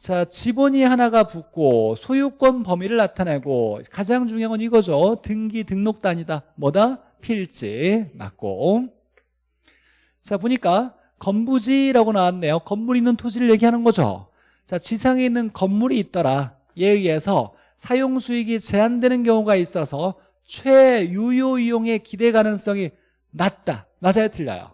자 지번이 하나가 붙고 소유권 범위를 나타내고 가장 중요한 건 이거죠. 등기 등록단이다. 뭐다? 필지. 맞고. 자 보니까 건부지라고 나왔네요. 건물 있는 토지를 얘기하는 거죠. 자 지상에 있는 건물이 있더라. 얘에 의해서 사용 수익이 제한되는 경우가 있어서 최유효 이용의 기대 가능성이 낮다. 맞아요? 틀려요?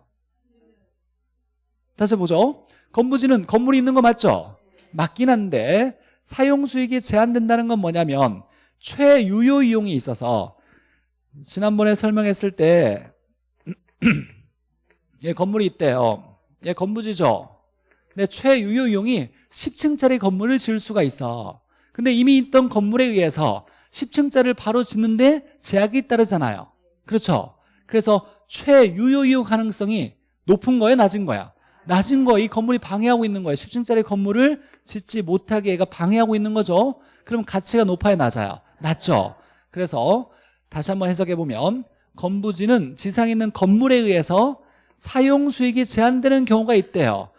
다시 보죠. 건부지는 건물이 있는 거 맞죠 맞긴 한데 사용 수익이 제한된다는 건 뭐냐면 최유효 이용이 있어서 지난번에 설명했을 때얘 (clears throat) 건물이 있대요. 얘 건부지죠. 근데 최유효 이용이 10층짜리 건물을 지을 수가 있어. 근데 이미 있던 건물에 의해서 10층짜리를 바로 짓는데 제약이 따르잖아요. 그렇죠? 그래서 최유효 이용 가능성이 높은 거예요? 낮은 거야 낮은 거 이 건물이 방해하고 있는 거예요. 10층짜리 건물을 짓지 못하게 얘가 방해하고 있는 거죠. 그럼 가치가 높아요 낮아요. 낮죠. 그래서 다시 한번 해석해 보면 건부지는 지상에 있는 건물에 의해서 사용 수익이 제한되는 경우가 있대요.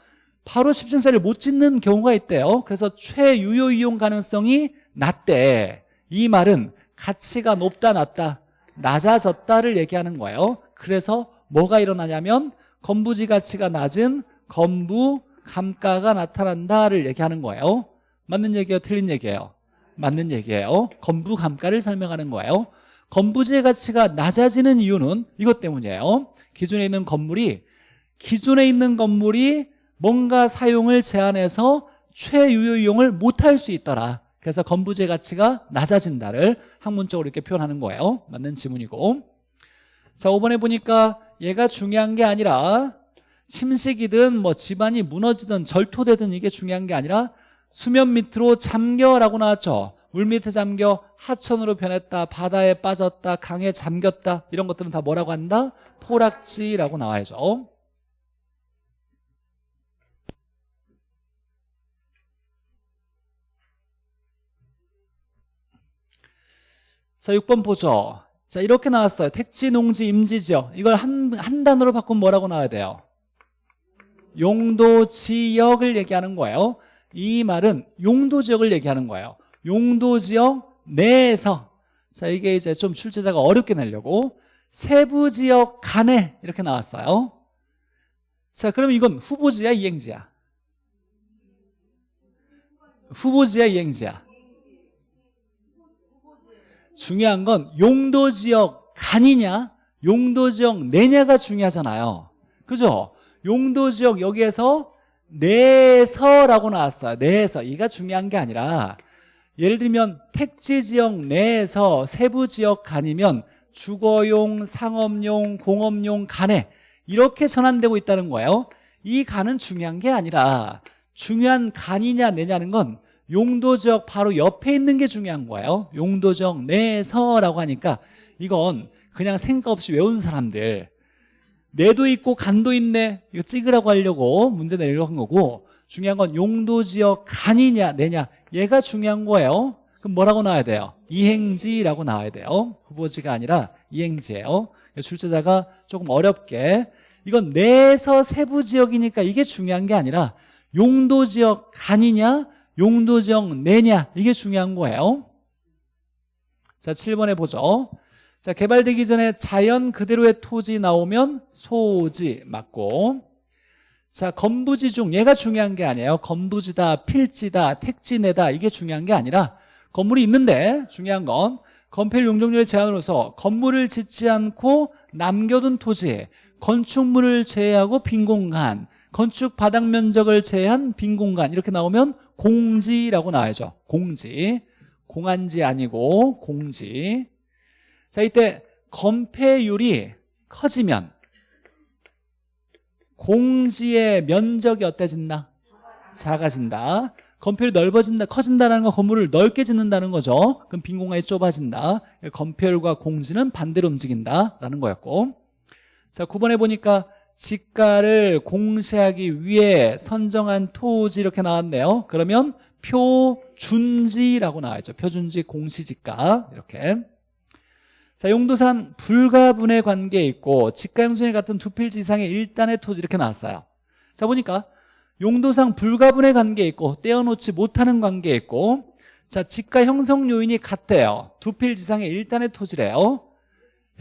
바로 10층짜리를 못 짓는 경우가 있대요. 그래서 최유효 이용 가능성이 낮대. 이 말은 가치가 높다 낮다 낮아졌다를 얘기하는 거예요. 그래서 뭐가 일어나냐면 건부지 가치가 낮은 건부 감가가 나타난다를 얘기하는 거예요. 맞는 얘기예요? 틀린 얘기예요? 맞는 얘기예요. 건부 감가를 설명하는 거예요. 건부지의 가치가 낮아지는 이유는 이것 때문이에요. 기존에 있는 건물이 기존에 있는 건물이 뭔가 사용을 제한해서 최유효 이용을 못할 수 있더라. 그래서 건부지의 가치가 낮아진다를 학문적으로 이렇게 표현하는 거예요. 맞는 지문이고. 자 5번에 보니까 얘가 중요한 게 아니라 침식이든 뭐 집안이 무너지든 절토되든 이게 중요한 게 아니라 수면 밑으로 잠겨라고 나왔죠. 물 밑에 잠겨 하천으로 변했다 바다에 빠졌다 강에 잠겼다. 이런 것들은 다 뭐라고 한다? 포락지라고 나와야죠. 자 6번 보죠. 자 이렇게 나왔어요. 택지, 농지, 임지지역. 이걸 한, 한 단어로 바꾸면 뭐라고 나와야 돼요? 용도 지역을 얘기하는 거예요. 이 말은 용도 지역을 얘기하는 거예요. 용도 지역 내에서. 자 이게 이제 좀 출제자가 어렵게 내려고. 세부 지역 간에 이렇게 나왔어요. 자 그럼 이건 후보지야 이행지야? 후보지야 이행지야? 중요한 건 용도 지역 간이냐 용도 지역 내냐가 중요하잖아요. 그죠? 용도 지역 여기에서 내에서라고 나왔어요. 내에서. 이가 중요한 게 아니라 예를 들면 택지 지역 내에서 세부 지역 간이면 주거용, 상업용, 공업용 간에 이렇게 전환되고 있다는 거예요. 이 간은 중요한 게 아니라 중요한 간이냐 내냐는 건 용도 지역 바로 옆에 있는 게 중요한 거예요. 용도 지역 내에서라고 하니까 이건 그냥 생각 없이 외운 사람들 내도 있고 간도 있네. 이거 찍으라고 하려고 문제 내려고 한 거고 중요한 건 용도지역 간이냐 내냐. 얘가 중요한 거예요. 그럼 뭐라고 나와야 돼요? 이행지라고 나와야 돼요. 후보지가 아니라 이행지예요. 출제자가 조금 어렵게. 이건 내에서 세부 지역이니까 이게 중요한 게 아니라 용도 지역 간이냐 용도 지역 내냐. 이게 중요한 거예요. 자 7번에 보죠 자 개발되기 전에 자연 그대로의 토지 나오면 소지 맞고. 자 건부지 중 얘가 중요한 게 아니에요. 건부지다 필지다 택지내다. 이게 중요한 게 아니라 건물이 있는데 중요한 건 건폐 용적률의 제한으로서 건물을 짓지 않고 남겨둔 토지 건축물을 제외하고 빈 공간 건축 바닥 면적을 제한 빈 공간 이렇게 나오면 공지라고 나와야죠. 공지. 공한지 아니고 공지 자 이때 건폐율이 커지면 공지의 면적이 어때진다? 작아진다. 건폐율이 넓어진다 커진다는 건 건물을 넓게 짓는다는 거죠. 그럼 빈 공간이 좁아진다. 건폐율과 공지는 반대로 움직인다라는 거였고. 자 9번에 보니까 지가를 공시하기 위해 선정한 토지 이렇게 나왔네요. 그러면 표준지라고 나와있죠. 표준지 공시지가. 이렇게 자 용도산 불가분의 관계에 있고 지가 형성에 같은 두 필지 이상의 일단의 토지 이렇게 나왔어요. 자 보니까 용도상 불가분의 관계에 있고 떼어놓지 못하는 관계에 있고 자 지가 형성 요인이 같대요. 두 필지 이상의 일단의 토지래요.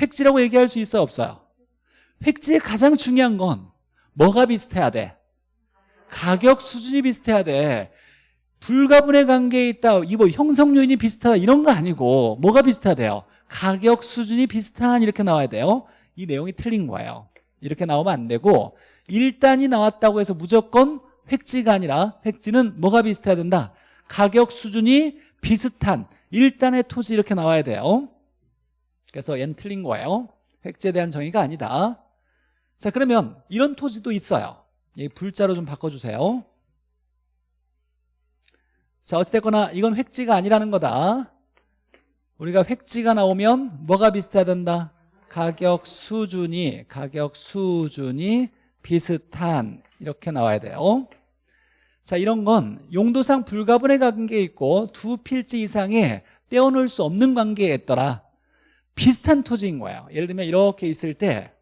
획지라고 얘기할 수 있어요? 없어요? 획지의 가장 중요한 건 뭐가 비슷해야 돼? 가격 수준이 비슷해야 돼. 불가분의 관계에 있다 이뭐 형성 요인이 비슷하다 이런 거 아니고 뭐가 비슷해야 돼요? 가격 수준이 비슷한 이렇게 나와야 돼요. 이 내용이 틀린 거예요. 이렇게 나오면 안 되고 일단이 나왔다고 해서 무조건 획지가 아니라 획지는 뭐가 비슷해야 된다? 가격 수준이 비슷한 일단의 토지 이렇게 나와야 돼요. 그래서 얘는 틀린 거예요. 획지에 대한 정의가 아니다. 자 그러면 이런 토지도 있어요. 이 불자로 좀 바꿔주세요. 자 어찌됐거나 이건 획지가 아니라는 거다 우리가 획지가 나오면 뭐가 비슷해야 된다? 가격 수준이 가격 수준이 비슷한. 이렇게 나와야 돼요. 자 이런 건 용도상 불가분의 관계에 있고 두 필지 이상의 떼어놓을 수 없는 관계에 있더라 비슷한 토지인 거예요. 예를 들면 이렇게 있을 때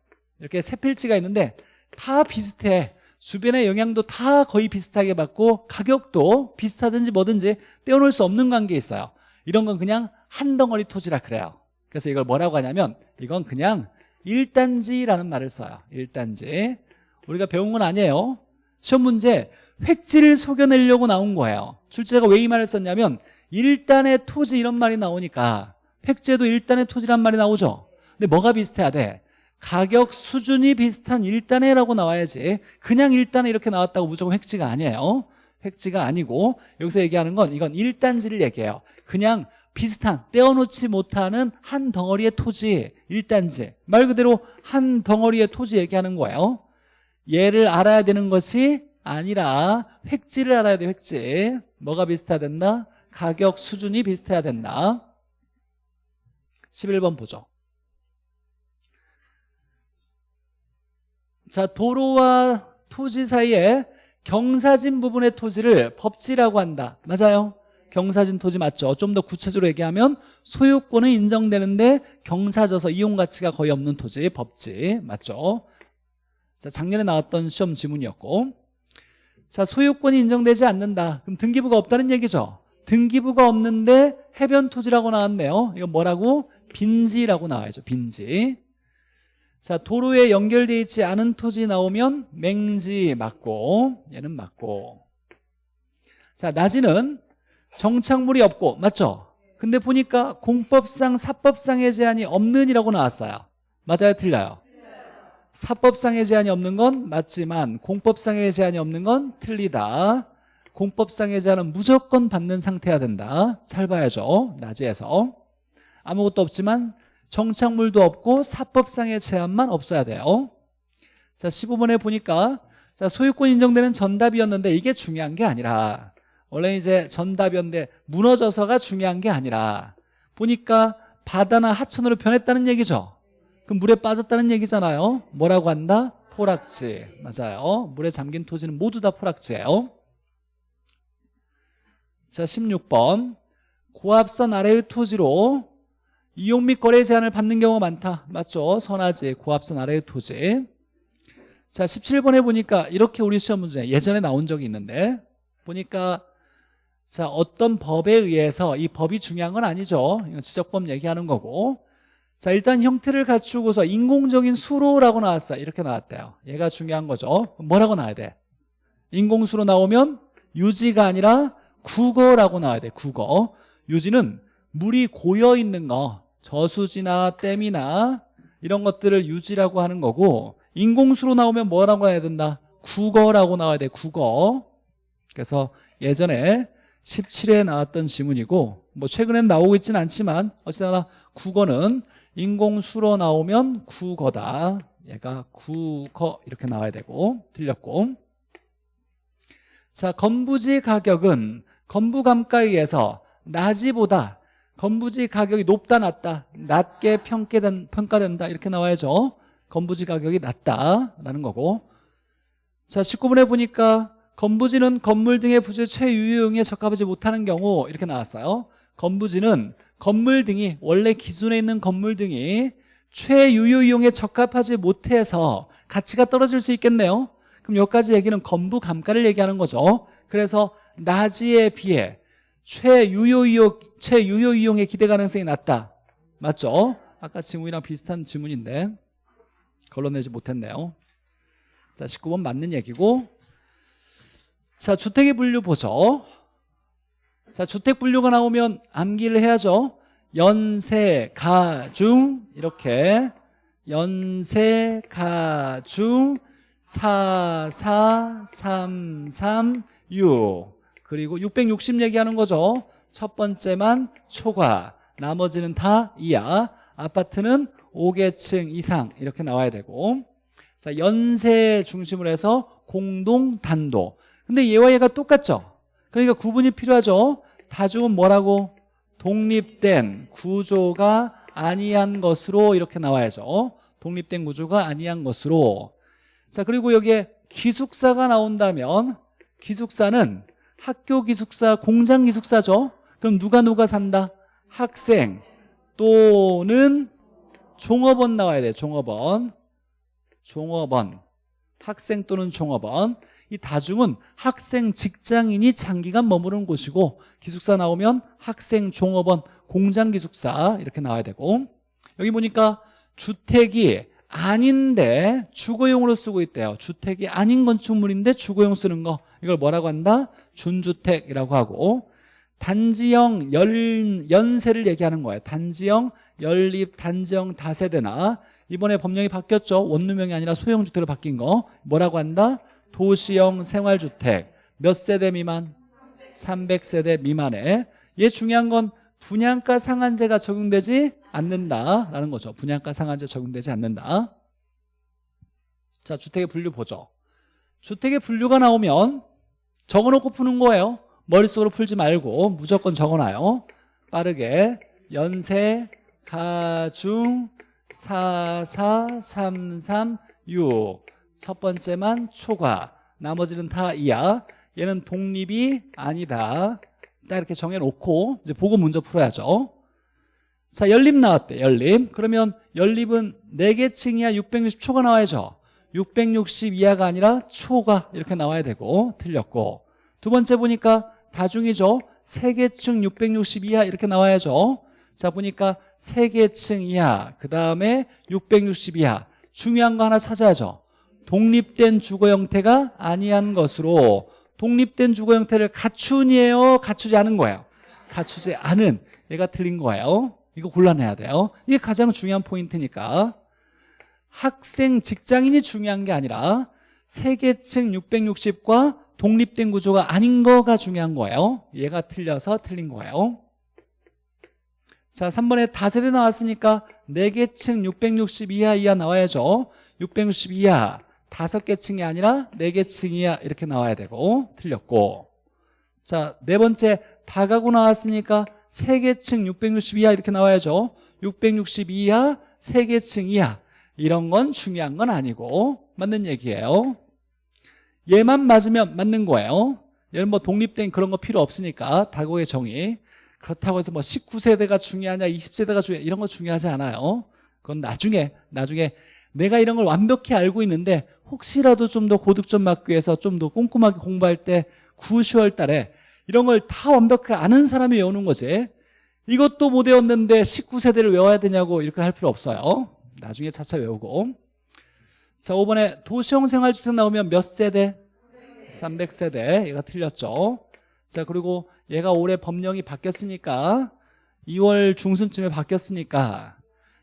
이렇게 세 필지가 있는데 다 비슷해. 주변의 영향도 다 거의 비슷하게 받고 가격도 비슷하든지 뭐든지 떼어놓을 수 없는 관계에 있어요 이런 건 그냥 한 덩어리 토지라 그래요. 그래서 이걸 뭐라고 하냐면 이건 그냥 일단지라는 말을 써요. 일단지. 우리가 배운 건 아니에요. 시험 문제 획지를 속여내려고 나온 거예요. 출제자가 왜 이 말을 썼냐면 일단의 토지 이런 말이 나오니까 획지에도 일단의 토지란 말이 나오죠. 근데 뭐가 비슷해야 돼? 가격 수준이 비슷한 일단에라고 나와야지 그냥 일단에 이렇게 나왔다고 무조건 획지가 아니에요 획지가 아니고 여기서 얘기하는 건 이건 일단지를 얘기해요. 그냥 비슷한 떼어놓지 못하는 한 덩어리의 토지 일단지. 말 그대로 한 덩어리의 토지 얘기하는 거예요. 얘를 알아야 되는 것이 아니라 획지를 알아야 돼 획지. 뭐가 비슷해야 된다? 가격 수준이 비슷해야 된다. 11번 보죠. 자 도로와 토지 사이에 경사진 부분의 토지를 법지라고 한다 맞아요? 경사진 토지 맞죠? 좀 더 구체적으로 얘기하면 소유권은 인정되는데 경사져서 이용 가치가 거의 없는 토지 법지 맞죠? 자 작년에 나왔던 시험 지문이었고 자 소유권이 인정되지 않는다 그럼 등기부가 없다는 얘기죠 등기부가 없는데 해변 토지라고 나왔네요 이거 뭐라고? 빈지라고 나와야죠 빈지 자 도로에 연결되어 있지 않은 토지 나오면 맹지 맞고 얘는 맞고. 자 낮이는 정착물이 없고 맞죠? 근데 보니까 공법상 사법상의 제한이 없는 이라고 나왔어요. 맞아요? 틀려요? 사법상의 제한이 없는 건 맞지만 공법상의 제한이 없는 건 틀리다. 공법상의 제한은 무조건 받는 상태야 된다. 잘 봐야죠 낮에서. 아무것도 없지만 정착물도 없고 사법상의 제한만 없어야 돼요. 자 15번에 보니까 자 소유권 인정되는 전답이었는데 이게 중요한 게 아니라 원래 이제 전답이었는데 무너져서가 중요한 게 아니라 보니까 바다나 하천으로 변했다는 얘기죠. 그럼 물에 빠졌다는 얘기잖아요. 뭐라고 한다? 포락지. 맞아요. 물에 잠긴 토지는 모두 다 포락지예요. 자 16번. 고압선 아래의 토지로 이용 및 거래 제한을 받는 경우가 많다. 맞죠? 선화지, 고압선 아래의 토지 자 17번에 보니까 이렇게 우리 시험 문제 예전에 나온 적이 있는데 보니까 자 어떤 법에 의해서 이 법이 중요한 건 아니죠. 지적법 얘기하는 거고. 자 일단 형태를 갖추고서 인공적인 수로라고 나왔어요. 이렇게 나왔대요. 얘가 중요한 거죠. 뭐라고 나와야 돼? 인공수로 나오면 유지가 아니라 국어라고 나와야 돼 국어. 유지는 물이 고여 있는 거 저수지나 댐이나 이런 것들을 유지라고 하는 거고 인공수로 나오면 뭐라고 해야 된다? 국어라고 나와야 돼 국어. 그래서 예전에 17회에 나왔던 지문이고 뭐 최근엔 나오고 있지는 않지만 어쨌거나 국어는 인공수로 나오면 국어다. 얘가 국어 이렇게 나와야 되고 틀렸고. 자 건부지 가격은 건부감가에서 낮이보다 건부지 가격이 높다 낮다. 낮게 평가된, 평가된다. 이렇게 나와야죠. 건부지 가격이 낮다라는 거고. 자 19분에 보니까 건부지는 건물 등의 부재 최유효용에 적합하지 못하는 경우 이렇게 나왔어요. 건부지는 건물 등이 원래 기존에 있는 건물 등이 최유효 이용에 적합하지 못해서 가치가 떨어질 수 있겠네요. 그럼 여기까지 얘기는 건부 감가를 얘기하는 거죠. 그래서 나지에 비해 최유효 이용, 최유효 이용의 기대 가능성이 낮다. 맞죠? 아까 지문이랑 비슷한 지문인데 걸러내지 못했네요. 자 19번 맞는 얘기고. 자 주택의 분류 보죠. 자 주택 분류가 나오면 암기를 해야죠. 연세, 가중 이렇게. 연세, 가중 4, 4, 3, 3, 6 그리고 660 얘기하는 거죠. 첫 번째만 초과 나머지는 다 이하. 아파트는 5계층 이상 이렇게 나와야 되고. 자 연세 중심으로 해서 공동 단독 근데 얘와 얘가 똑같죠? 그러니까 구분이 필요하죠? 다중은 뭐라고? 독립된 구조가 아니한 것으로 이렇게 나와야죠. 독립된 구조가 아니한 것으로. 자 그리고 여기에 기숙사가 나온다면 기숙사는 학교 기숙사 공장 기숙사죠. 그럼 누가 누가 산다? 학생 또는 종업원 나와야 돼 종업원. 종업원. 학생 또는 종업원. 이 다중은 학생 직장인이 장기간 머무는 곳이고 기숙사 나오면 학생 종업원 공장 기숙사 이렇게 나와야 되고. 여기 보니까 주택이 아닌데 주거용으로 쓰고 있대요. 주택이 아닌 건축물인데 주거용 쓰는 거. 이걸 뭐라고 한다? 준주택이라고 하고 단지형 연, 연세를 얘기하는 거예요. 단지형 연립 단지형 다세대나. 이번에 법령이 바뀌었죠. 원룸형이 아니라 소형주택으로 바뀐 거. 뭐라고 한다? 도시형 생활주택. 몇 세대 미만? 300세대 미만에. 얘 중요한 건 분양가 상한제가 적용되지 않는다라는 거죠. 분양가 상한제 적용되지 않는다. 자 주택의 분류 보죠. 주택의 분류가 나오면 적어놓고 푸는 거예요. 머릿속으로 풀지 말고 무조건 적어놔요. 빠르게. 연세 가중 4, 4, 3, 3, 6 첫 번째만 초과. 나머지는 다 이하. 얘는 독립이 아니다 딱 이렇게 정해놓고 이제 보고 문제 풀어야죠. 자 연립 나왔대 연립. 그러면 연립은 4개 층이야 660초가 나와야죠. 660 이하가 아니라 초가 이렇게 나와야 되고 틀렸고. 두 번째 보니까 다중이죠. 3개 층660 이하 이렇게 나와야죠. 자 보니까 3개 층 이하 그 다음에 660 이하. 중요한 거 하나 찾아야죠. 독립된 주거 형태가 아니한 것으로 독립된 주거 형태를 갖춘이에요 갖추지 않은 거예요. 갖추지 않은. 얘가 틀린 거예요. 이거 곤란해야 돼요. 이게 가장 중요한 포인트니까. 학생 직장인이 중요한 게 아니라 세계층 660과 독립된 구조가 아닌 거가 중요한 거예요. 얘가 틀려서 틀린 거예요. 자 3번에 다세대 나왔으니까 4개층 660 이하 이하 나와야죠. 660 이하 다섯 개 층이 아니라 네 개 층이야. 이렇게 나와야 되고. 틀렸고. 자 네 번째 다가구 나왔으니까 세 개 층 660 이하 이렇게 나와야죠. 660 이하 세개 층 이하 이런 건 중요한 건 아니고. 맞는 얘기예요. 얘만 맞으면 맞는 거예요. 얘는 뭐 독립된 그런 거 필요 없으니까. 다고의 정의. 그렇다고 해서 뭐 19세대가 중요하냐 20세대가 중요하냐 이런 거 중요하지 않아요. 그건 나중에 나중에 내가 이런 걸 완벽히 알고 있는데 혹시라도 좀 더 고득 점 맞기 위해서 좀 더 꼼꼼하게 공부할 때 9, 10월 달에 이런 걸 다 완벽하게 아는 사람이 외우는 거지. 이것도 못 외웠는데 19세대를 외워야 되냐고 이렇게 할 필요 없어요. 나중에 차차 외우고. 자 5번에 도시형 생활주택 나오면 몇 세대? 300세대. 얘가 틀렸죠. 자 그리고 얘가 올해 법령이 바뀌었으니까 2월 중순쯤에 바뀌었으니까.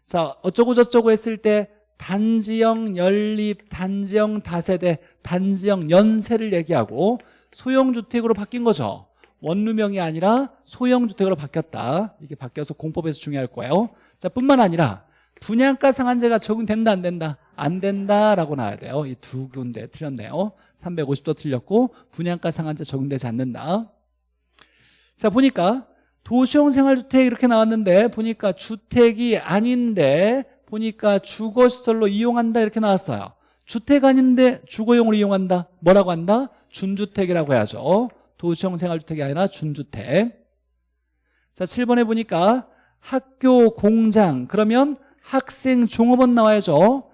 자 어쩌고 저쩌고 했을 때 단지형 연립, 단지형 다세대, 단지형 연세를 얘기하고 소형주택으로 바뀐 거죠. 원룸형이 아니라 소형주택으로 바뀌었다. 이게 바뀌어서 공법에서 중요할 거예요. 자, 뿐만 아니라 분양가 상한제가 적용된다 안 된다? 안 된다라고 나와야 돼요. 이 두 군데 틀렸네요. 350도 틀렸고 분양가 상한제 적용되지 않는다. 자, 보니까 도시형 생활주택 이렇게 나왔는데 보니까 주택이 아닌데 보니까 주거시설로 이용한다 이렇게 나왔어요. 주택 아닌데 주거용으로 이용한다. 뭐라고 한다? 준주택이라고 해야죠. 도시형 생활주택이 아니라 준주택. 자, 7번에 보니까 학교 공장 그러면 학생 종업원 나와야죠.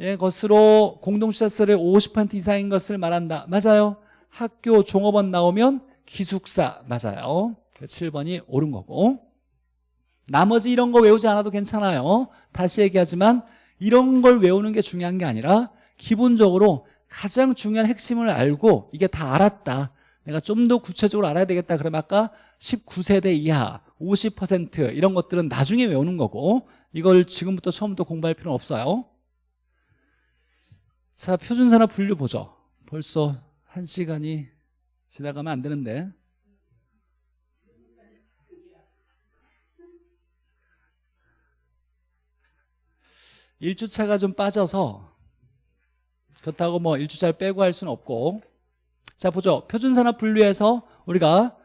예, 것으로 공동시설의 50% 이상인 것을 말한다. 맞아요. 학교 종업원 나오면 기숙사 맞아요. 7번이 옳은 거고 나머지 이런 거 외우지 않아도 괜찮아요. 다시 얘기하지만 이런 걸 외우는 게 중요한 게 아니라 기본적으로 가장 중요한 핵심을 알고 이게 다 알았다. 내가 좀 더 구체적으로 알아야 되겠다. 그러면 아까 19세대 이하 50% 이런 것들은 나중에 외우는 거고 이걸 지금부터 처음부터 공부할 필요는 없어요. 자, 표준산업 분류 보죠. 벌써 한 시간이 지나가면 안 되는데. 일주차가 좀 빠져서 그렇다고 뭐 일주차를 빼고 할 수는 없고. 자 보죠. 표준산업 분류에서 우리가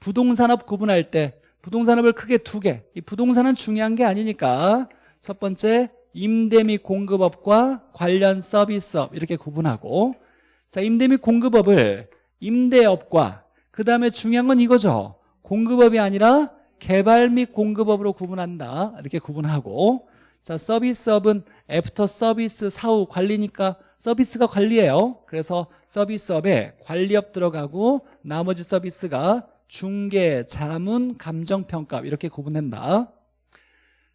부동산업 구분할 때 부동산업을 크게 두 개 이 부동산은 중요한 게 아니니까 첫 번째 임대 및 공급업과 관련 서비스업 이렇게 구분하고. 자 임대 및 공급업을 임대업과 그 다음에 중요한 건 이거죠. 공급업이 아니라 개발 및 공급업으로 구분한다. 이렇게 구분하고 자 서비스업은 애프터 서비스 사후 관리니까 서비스가 관리예요. 그래서 서비스업에 관리업 들어가고 나머지 서비스가 중개, 자문, 감정평가 이렇게 구분한다.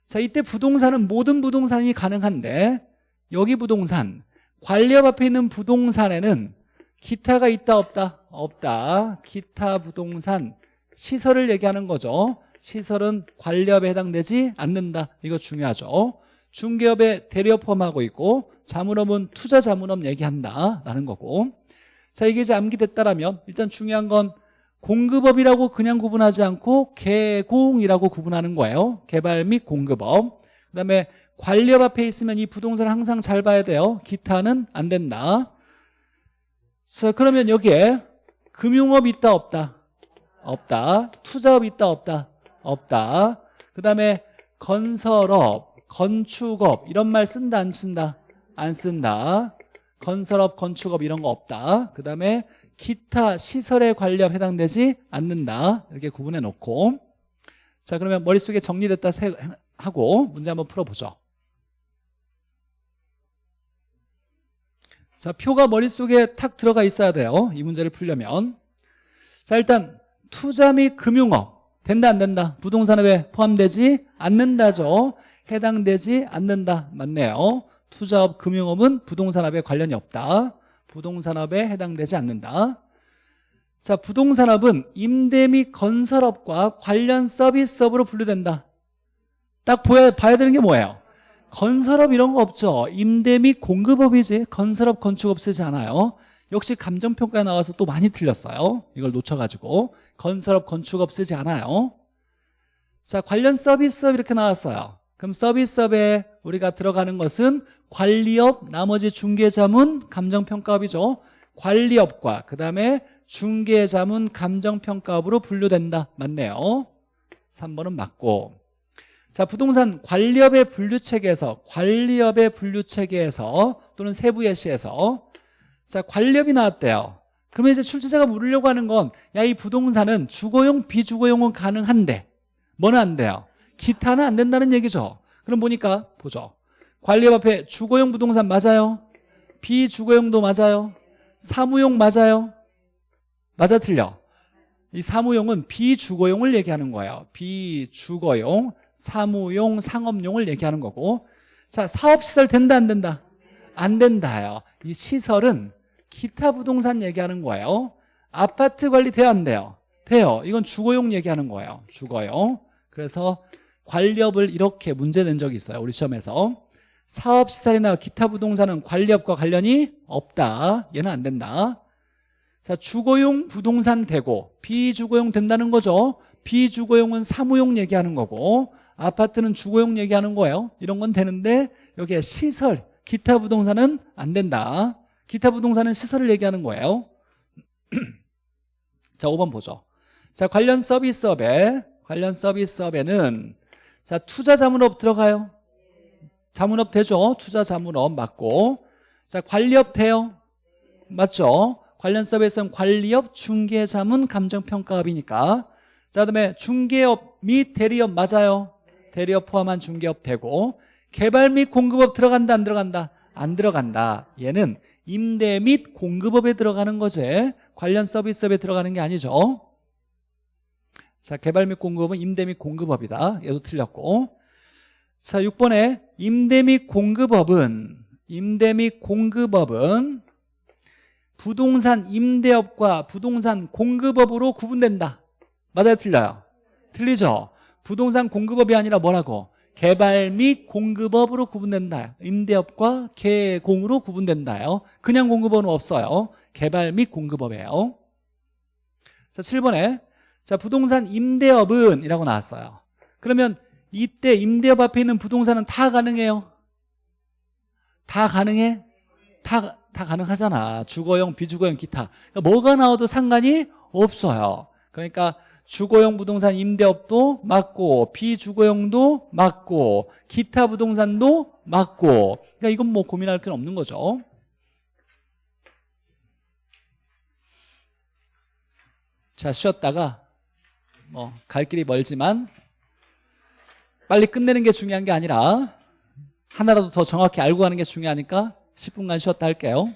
자 이때 부동산은 모든 부동산이 가능한데 여기 부동산 관리업 앞에 있는 부동산에는 기타가 있다 없다? 없다. 기타 부동산 시설을 얘기하는 거죠 시설은 관리업에 해당되지 않는다. 이거 중요하죠. 중개업에 대리업 포함하고 있고 자문업은 투자 자문업 얘기한다라는 거고. 자 이게 이제 암기됐다라면 일단 중요한 건 공급업이라고 그냥 구분하지 않고 개공이라고 구분하는 거예요. 개발 및 공급업. 그 다음에 관리업 앞에 있으면 이 부동산 항상 잘 봐야 돼요. 기타는 안 된다. 자 그러면 여기에 금융업 있다 없다? 없다. 투자업 있다 없다 없다. 그 다음에 건설업 건축업 이런 말 쓴다 안 쓴다? 안 쓴다. 건설업 건축업 이런 거 없다. 그 다음에 기타 시설에 관련 해당되지 않는다. 이렇게 구분해 놓고. 자 그러면 머릿속에 정리됐다 하고 문제 한번 풀어보죠. 자 표가 머릿속에 탁 들어가 있어야 돼요. 이 문제를 풀려면. 자 일단 투자 및 금융업 된다 안 된다? 부동산업에 포함되지 않는다죠. 해당되지 않는다. 맞네요. 투자업 금융업은 부동산업에 관련이 없다. 부동산업에 해당되지 않는다. 자 부동산업은 임대 및 건설업과 관련 서비스업으로 분류된다. 딱 보야, 봐야 되는 게 뭐예요? 건설업 이런 거 없죠. 임대 및 공급업이지. 건설업 건축업 쓰지 않아요 역시 감정평가에 나와서 또 많이 틀렸어요. 이걸 놓쳐가지고. 건설업 건축업 쓰지 않아요. 자 관련 서비스업 이렇게 나왔어요. 그럼 서비스업에 우리가 들어가는 것은 관리업, 나머지 중개자문, 감정평가업이죠. 관리업과 그 다음에 중개자문, 감정평가업으로 분류된다. 맞네요. 3번은 맞고. 자 부동산 관리업의 분류체계에서 관리업의 분류체계에서 또는 세부 예시에서 자 관리업이 나왔대요. 그러면 이제 출제자가 물으려고 하는 건 야 이 부동산은 주거용 비주거용은 가능한데 뭐는 안 돼요? 기타는 안 된다는 얘기죠. 그럼 보니까 보죠. 관리업 앞에 주거용 부동산 맞아요? 비주거용도 맞아요? 사무용 맞아요? 맞아 틀려. 이 사무용은 비주거용을 얘기하는 거예요. 비주거용 사무용 상업용을 얘기하는 거고. 자 사업시설 된다 안 된다? 안 된다요. 이 시설은 기타 부동산 얘기하는 거예요. 아파트 관리 돼야 안 돼요? 돼요. 이건 주거용 얘기하는 거예요. 주거용. 그래서 관리업을 이렇게 문제 낸 적이 있어요 우리 시험에서. 사업시설이나 기타 부동산은 관리업과 관련이 없다. 얘는 안 된다. 자 주거용 부동산 되고 비주거용 된다는 거죠. 비주거용은 사무용 얘기하는 거고 아파트는 주거용 얘기하는 거예요. 이런 건 되는데 여기에 시설 기타 부동산은 안 된다 기타 부동산은 시설을 얘기하는 거예요. (clears throat) 자 5번 보죠. 자 관련 서비스업에 관련 서비스업에는 자 투자 자문업 들어가요? 자문업 되죠? 투자 자문업 맞고. 자 관리업 돼요? 맞죠? 관련 서비스는 관리업 중개 자문 감정평가업이니까. 자 그다음에 중개업 및 대리업 맞아요? 대리업 포함한 중개업 되고. 개발 및 공급업 들어간다 안 들어간다? 안 들어간다. 얘는 임대 및 공급업에 들어가는 거지 관련 서비스업에 들어가는 게 아니죠. 자 개발 및 공급업은 임대 및 공급업이다. 얘도 틀렸고. 자 6번에 임대 및 공급업은 임대 및 공급업은 부동산 임대업과 부동산 공급업으로 구분된다. 맞아요? 틀려요? 틀리죠? 부동산 공급업이 아니라 뭐라고 개발 및 공급업으로 구분된다. 임대업과 개공으로 구분된다요. 그냥 공급업은 없어요. 개발 및 공급업이에요. 자 7번에 자 부동산 임대업은 이라고 나왔어요. 그러면 이때 임대업 앞에 있는 부동산은 다 가능해요? 다 가능해? 다, 다 가능하잖아. 주거용 비주거용 기타. 그러니까 뭐가 나와도 상관이 없어요. 그러니까 주거용 부동산 임대업도 맞고 비주거용도 맞고 기타 부동산도 맞고. 그러니까 이건 뭐 고민할 건 없는 거죠. 자 쉬었다가 뭐 갈 길이 멀지만 빨리 끝내는 게 중요한 게 아니라 하나라도 더 정확히 알고 가는 게 중요하니까 10분간 쉬었다 할게요